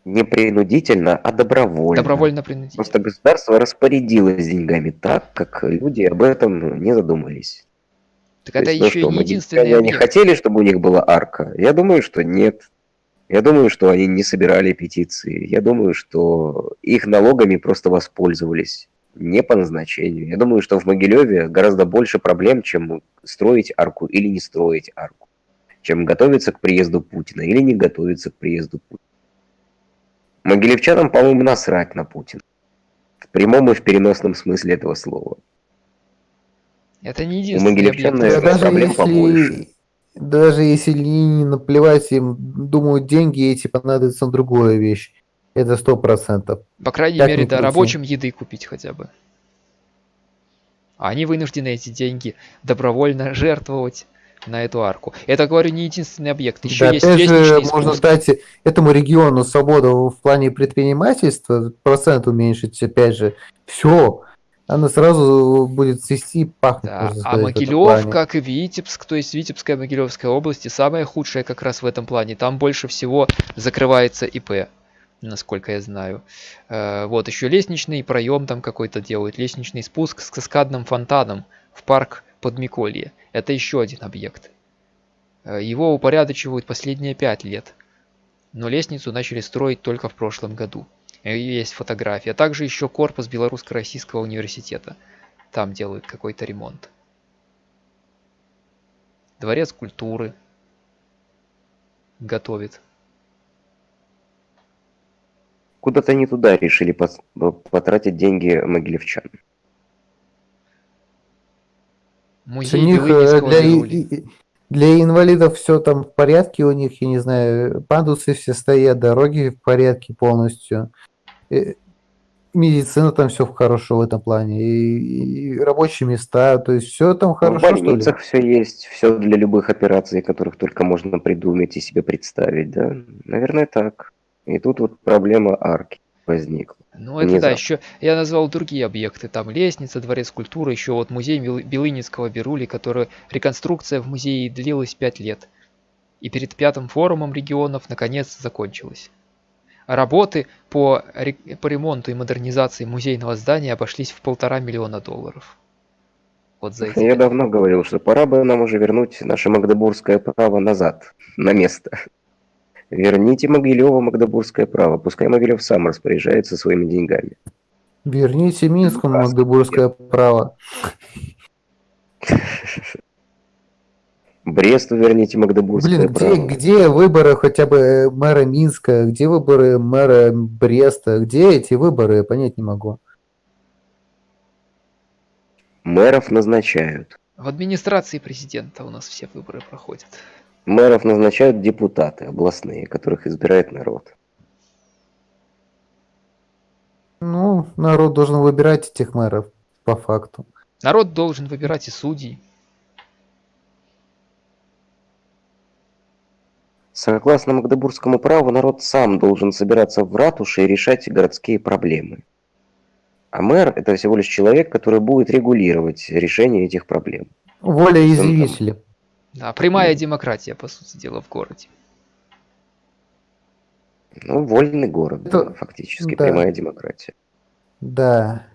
Не принудительно, а добровольно. Добровольно принудительно. Просто государство распорядилось деньгами так, как люди об этом не задумались. Так То это есть, ну еще что, и не единственный они хотели, чтобы у них была арка? Я думаю, что нет. Я думаю, что они не собирали петиции. Я думаю, что их налогами просто воспользовались. Не по назначению. Я думаю, что в Могилеве гораздо больше проблем, чем строить арку или не строить арку. Чем готовиться к приезду Путина или не готовиться к приезду Путина. Могилевчанам, по-моему, насрать на Путина. В прямом и в переносном смысле этого слова. Это не У единственный могилевчан, наверное, даже проблем если, побольше. даже если не наплевать им, думают, деньги эти понадобятся на другую вещь. Это сто процентов. По крайней Как мере, да, рабочим еды купить хотя бы. А они вынуждены эти деньги добровольно жертвовать на эту арку. Это, говорю, не единственный объект. Еще Да, есть опять же, можно дать этому региону свободу в плане предпринимательства, процент уменьшить, опять же, все. Она сразу будет цвести пахнуть. Да, а Могилев, как и Витебск, то есть Витебская Могилевская области, самая худшая как раз в этом плане. Там больше всего закрывается ИП, насколько я знаю. Э, Вот, еще лестничный проем там какой-то делают, лестничный спуск с каскадным фонтаном в парк Подмиколье. Это еще один объект. Э, Его упорядочивают последние пять лет. Но лестницу начали строить только в прошлом году. И Есть фотография. Также еще корпус Белорусско-Российского университета. Там делают какой-то ремонт. Дворец культуры готовит. Куда-то не туда решили пос- потратить деньги могилевчан. У Музей них э, для, и- для инвалидов все там в порядке у них, я не знаю, пандусы все стоят, дороги в порядке полностью. Э, Медицина там все хорошо в этом плане. И, и рабочие места, то есть все там в хорошо, ли? больницах все есть, все для любых операций, которых только можно придумать и себе представить, да? Наверное, так. И тут вот проблема арки возникла. Ну это да, внезапно. еще я назвал другие объекты. Там лестница, дворец культуры, еще вот музей Бел- Белынинского Бирули, который реконструкция в музее длилась 5 лет. И перед пятым форумом регионов наконец закончилась. Работы по, по ремонту и модернизации музейного здания обошлись в полтора миллиона долларов. Вот за эти Я пять давно говорил, что пора бы нам уже вернуть наше магдебургское право назад, на место. Верните Могилеву магдебургское право, пускай Могилев сам распоряжается своими деньгами. Верните Минску Магдебургское право. Бресту верните Магдебургское Блин, где, право. где выборы хотя бы э, мэра Минска, где выборы мэра Бреста, где эти выборы, я понять не могу. Мэров назначают. В администрации президента у нас все выборы проходят. Мэров назначают депутаты областные, которых избирает народ. Ну, народ должен выбирать этих мэров, по факту. Народ должен выбирать и судей. Согласно Магдебургскому праву, народ сам должен собираться в ратуше и решать городские проблемы. А мэр – это всего лишь человек, который будет регулировать решение этих проблем. Воля изъявителя. Да, прямая демократия, по сути дела, в городе. Ну, вольный город, Это- да, фактически, да. прямая демократия. Да.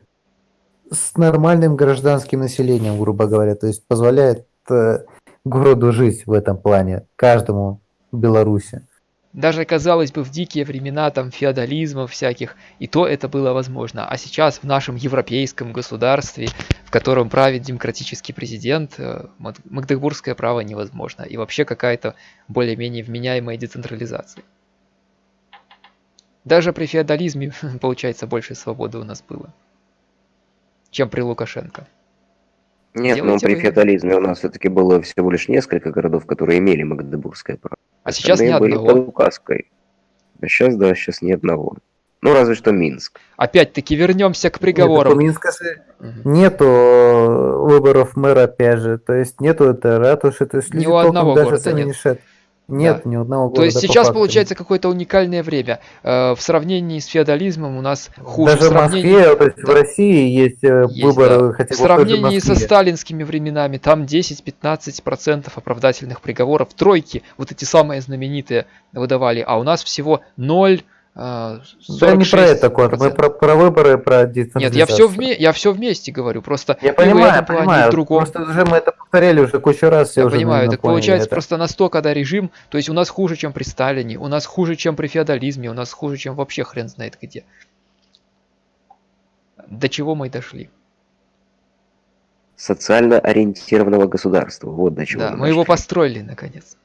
С нормальным гражданским населением, грубо говоря. То есть позволяет э, городу жить в этом плане. Каждому в Беларуси. Даже, казалось бы, в дикие времена там феодализма всяких, и то это было возможно. А сейчас в нашем европейском государстве, в котором правит демократический президент, э, Маг- магдебургское право невозможно. И вообще какая-то более-менее вменяемая децентрализация. Даже при феодализме, получается, больше свободы у нас было, чем при Лукашенко. Нет, но Делайте при вы. феодализме у нас все-таки было всего лишь несколько городов, которые имели Магдебургское право. А сейчас ни были одного. под указкой. А сейчас, да, сейчас ни одного. Ну, разве что Минск. Опять-таки вернемся к Нет, приговорам. у Минска нету э, выборов мэра, опять же. То есть нету это ратуши. То есть Ни люди у одного даже города нет. не шед. Нет ни одного города. То есть по сейчас факту. получается какое-то уникальное время. Э, В сравнении с феодализмом у нас хуже. Даже в в сравнении, Москве, то есть в да. России есть, э, Есть, выборы, да. хотя в в сравнении со сталинскими временами, там 10-15% оправдательных приговоров. Тройки, вот эти самые знаменитые, выдавали. А у нас всего 0, э, Да не про это, Кот, мы 46%. про, про выборы, про Нет, децентрализацию. я все, вме- я все вместе говорю. Просто Я понимаю, понимаю. другом. Просто уже мы это повторяли уже кучу раз. Я уже, понимаю, так получается это. просто настолько, да, режим, то есть у нас хуже, чем при Сталине, у нас хуже, чем при феодализме, у нас хуже, чем вообще хрен знает где. До чего мы дошли? Социально ориентированного государства. Вот до чего да, мы мы его построили наконец.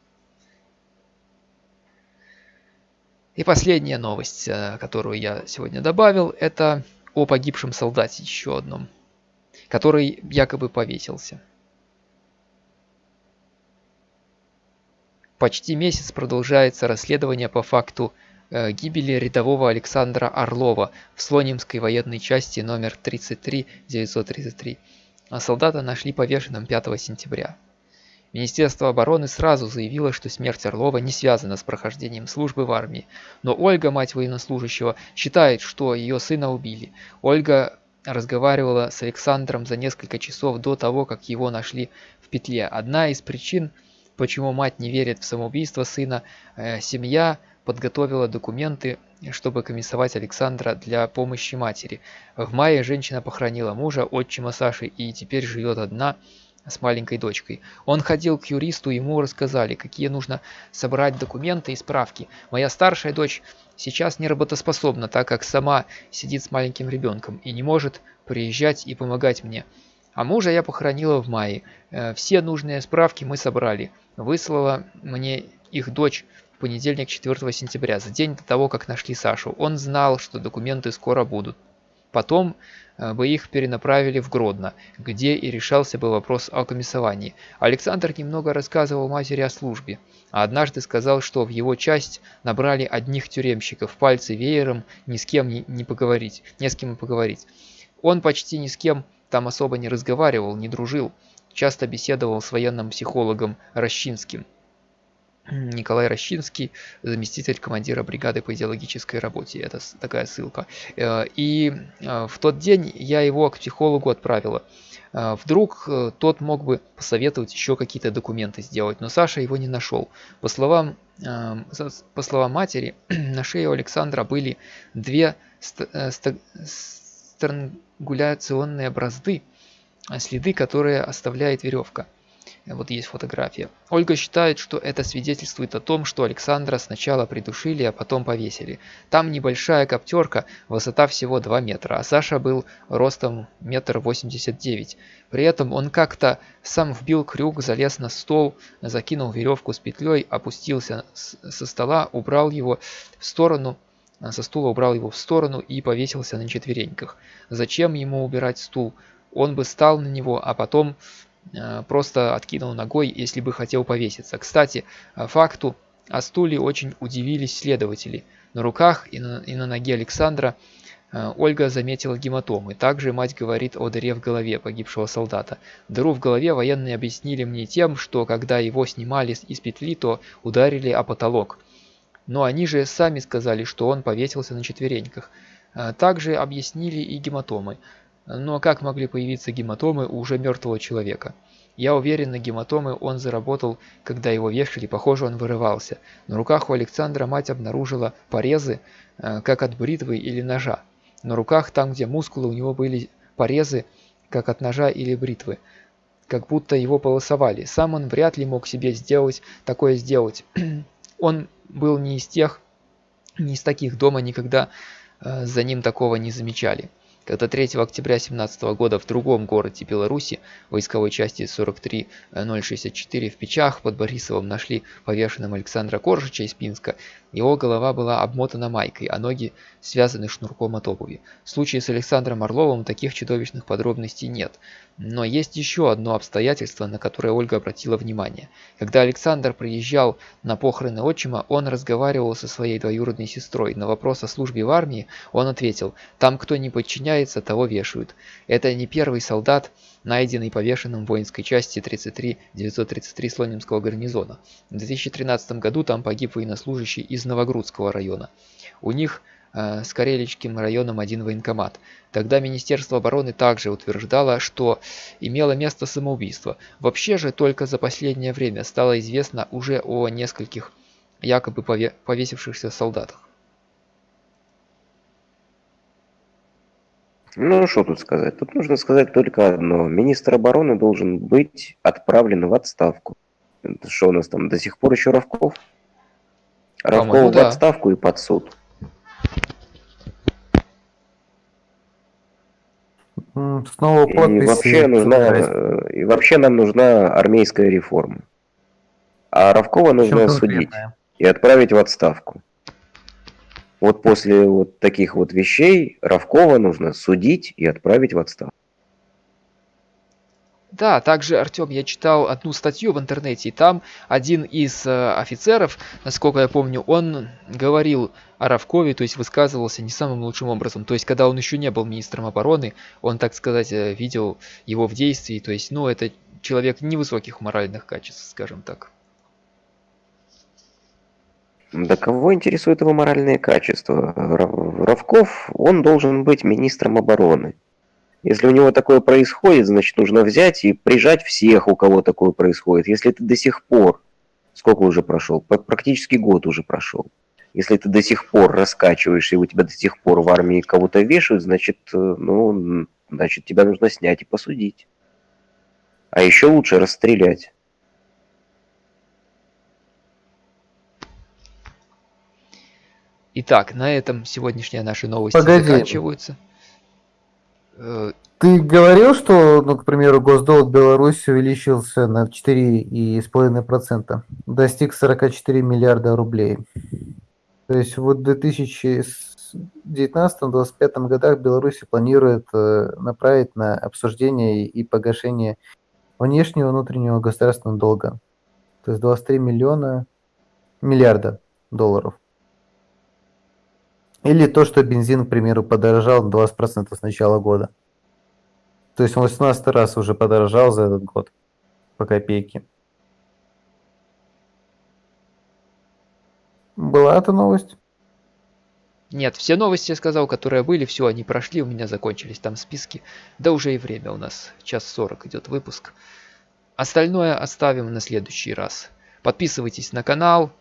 И последняя новость, э, которую я сегодня добавил, это о погибшем солдате еще одном, который якобы повесился. Почти месяц продолжается расследование по факту э, гибели рядового Александра Орлова в Слонимской военной части номер 33933. А солдата нашли повешенным 5 сентября. Министерство обороны сразу заявило, что смерть Орлова не связана с прохождением службы в армии. Но Ольга, мать военнослужащего, считает, что ее сына убили. Ольга разговаривала с Александром за несколько часов до того, как его нашли в петле. Одна из причин, почему мать не верит в самоубийство сына, э, семья подготовила документы, чтобы комиссовать Александра для помощи матери. В мае женщина похоронила мужа, отчима Саши, и теперь живет одна с маленькой дочкой. Он ходил к юристу, ему рассказали, какие нужно собрать документы и справки. Моя старшая дочь сейчас не работоспособна, так как сама сидит с маленьким ребенком и не может приезжать и помогать мне. А мужа я похоронила в мае. Э, Все нужные справки мы собрали. Выслала мне их дочь в понедельник 4 сентября, за день до того, как нашли Сашу. Он знал, что документы скоро будут. Потом э, бы их перенаправили в Гродно, где и решался бы вопрос о комиссовании. Александр немного рассказывал матери о службе, а однажды сказал, что в его часть набрали одних тюремщиков, пальцы веером, ни с кем не поговорить, не с кем и поговорить. Он почти ни с кем там особо не разговаривал, не дружил, часто беседовал с военным психологом Рощинским. Николай Рощинский, заместитель командира бригады по идеологической работе. Это такая ссылка. Э, И э, в тот день я его к психологу отправила. Э, Вдруг тот мог бы посоветовать еще какие-то документы сделать, но Саша его не нашел. По словам, по словам матери, на шее у Александра были две ст- странгуляционные бразды, следы, которые оставляет веревка. Вот есть фотография. Ольга считает, что это свидетельствует о том, что Александра сначала придушили, а потом повесили. Там небольшая коптерка, высота всего 2 метра, а Саша был ростом метр восемьдесят девять. При этом он как-то сам вбил крюк, залез на стол, закинул веревку с петлей, опустился со стола, убрал его в сторону, со стула убрал его в сторону и повесился на четвереньках. Зачем ему убирать стул? Он бы стал на него, а потом Э, просто откинул ногой, если бы хотел повеситься. Кстати, э, факту о стуле очень удивились следователи. На руках и на, и на ноге Александра э, Ольга заметила гематомы. Также мать говорит о дыре в голове погибшего солдата. Дыру в голове военные объяснили мне тем, что когда его снимали из петли, то ударили о потолок. Но они же сами сказали, что он повесился на четвереньках. Также объяснили и гематомы. Но как могли появиться гематомы у уже мертвого человека? Я уверен, на гематомы он заработал, когда его вешали, похоже, он вырывался. На руках у Александра мать обнаружила порезы, э, как от бритвы или ножа. На руках, там где мускулы, у него были порезы, как от ножа или бритвы. Как будто его полосовали. Сам он вряд ли мог себе сделать такое сделать. он был не из тех, не из таких дома никогда э, за ним такого не замечали. Когда 3 октября 2017 года в другом городе Беларуси, войсковой части 43064 в Печах под Борисовым нашли повешенным Александра Коржича из Пинска, его голова была обмотана майкой, а ноги связаны шнурком от обуви. В случае с Александром Орловым таких чудовищных подробностей нет. Но есть еще одно обстоятельство, на которое Ольга обратила внимание. Когда Александр приезжал на похороны отчима, он разговаривал со своей двоюродной сестрой. На вопрос о службе в армии он ответил, «Там кто не подчиняется, того вешают». Это не первый солдат, найденный повешенным в воинской части 33-933 Слонимского гарнизона. В 2013 году там погиб военнослужащий из Новогрудского района. У них Э, с Кареличским районом один военкомат. Тогда Министерство обороны также утверждало, что имело место самоубийство. Вообще же только за последнее время стало известно уже о нескольких якобы повесившихся солдатах. Ну, что тут сказать? Тут нужно сказать только одно. Министр обороны должен быть отправлен в отставку. Что у нас там до сих пор еще Ровков? Ровков да. в отставку и под суд. Снова подпись. И вообще, нужна, и вообще нам нужна армейская реформа. А Равкова нужно судить и отправить в отставку. Вот после вот таких вот вещей Равкова нужно судить и отправить в отставку. Да, также, Артем, я читал одну статью в интернете, и там один из э, офицеров, насколько я помню, он говорил о Равкове, то есть высказывался не самым лучшим образом. То есть, когда он еще не был министром обороны, он, так сказать, э, видел его в действии. То есть, ну, это человек невысоких моральных качеств, скажем так. Да кого интересует его моральные качества? Равков, он должен быть министром обороны. Если у него такое происходит, значит нужно взять и прижать всех, у кого такое происходит. Если ты до сих пор, сколько уже прошел, практически год уже прошел, если ты до сих пор раскачиваешь, и у тебя до сих пор в армии кого-то вешают, значит, э, ну, значит, тебя нужно снять и посудить. А еще лучше расстрелять. Итак, на этом сегодняшние наши новости Погоди. заканчиваются. Э, Ты говорил, что, ну, к примеру, госдолг Беларуси увеличился на 4,5%, достиг 44 миллиарда рублей. То есть вот в 2019-2025 годах Беларусь планирует э, направить на обсуждение и погашение внешнего и внутреннего государственного долга. То есть 23 миллиона миллиарда долларов. Или то, что бензин, к примеру, подорожал на 20% с начала года. То есть он 18 раз уже подорожал за этот год по копейке. Была эта новость? Нет, все новости я сказал, которые были, все, они прошли, у меня закончились там списки. Да уже и время у нас, час 40 идет выпуск. Остальное оставим на следующий раз. Подписывайтесь на канал.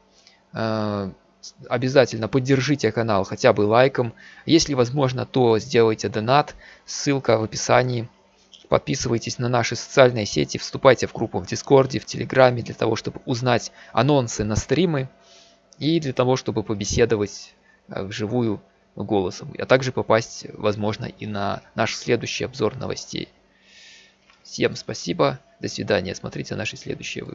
Обязательно поддержите канал хотя бы лайком. Если возможно, то сделайте донат. Ссылка в описании. Подписывайтесь на наши социальные сети, вступайте в группу в Дискорде, в Телеграме, для того, чтобы узнать анонсы на стримы и для того, чтобы побеседовать э, вживую голосом, а также попасть, возможно, и на наш следующий обзор новостей. Всем спасибо, до свидания, смотрите наши следующие выпуски.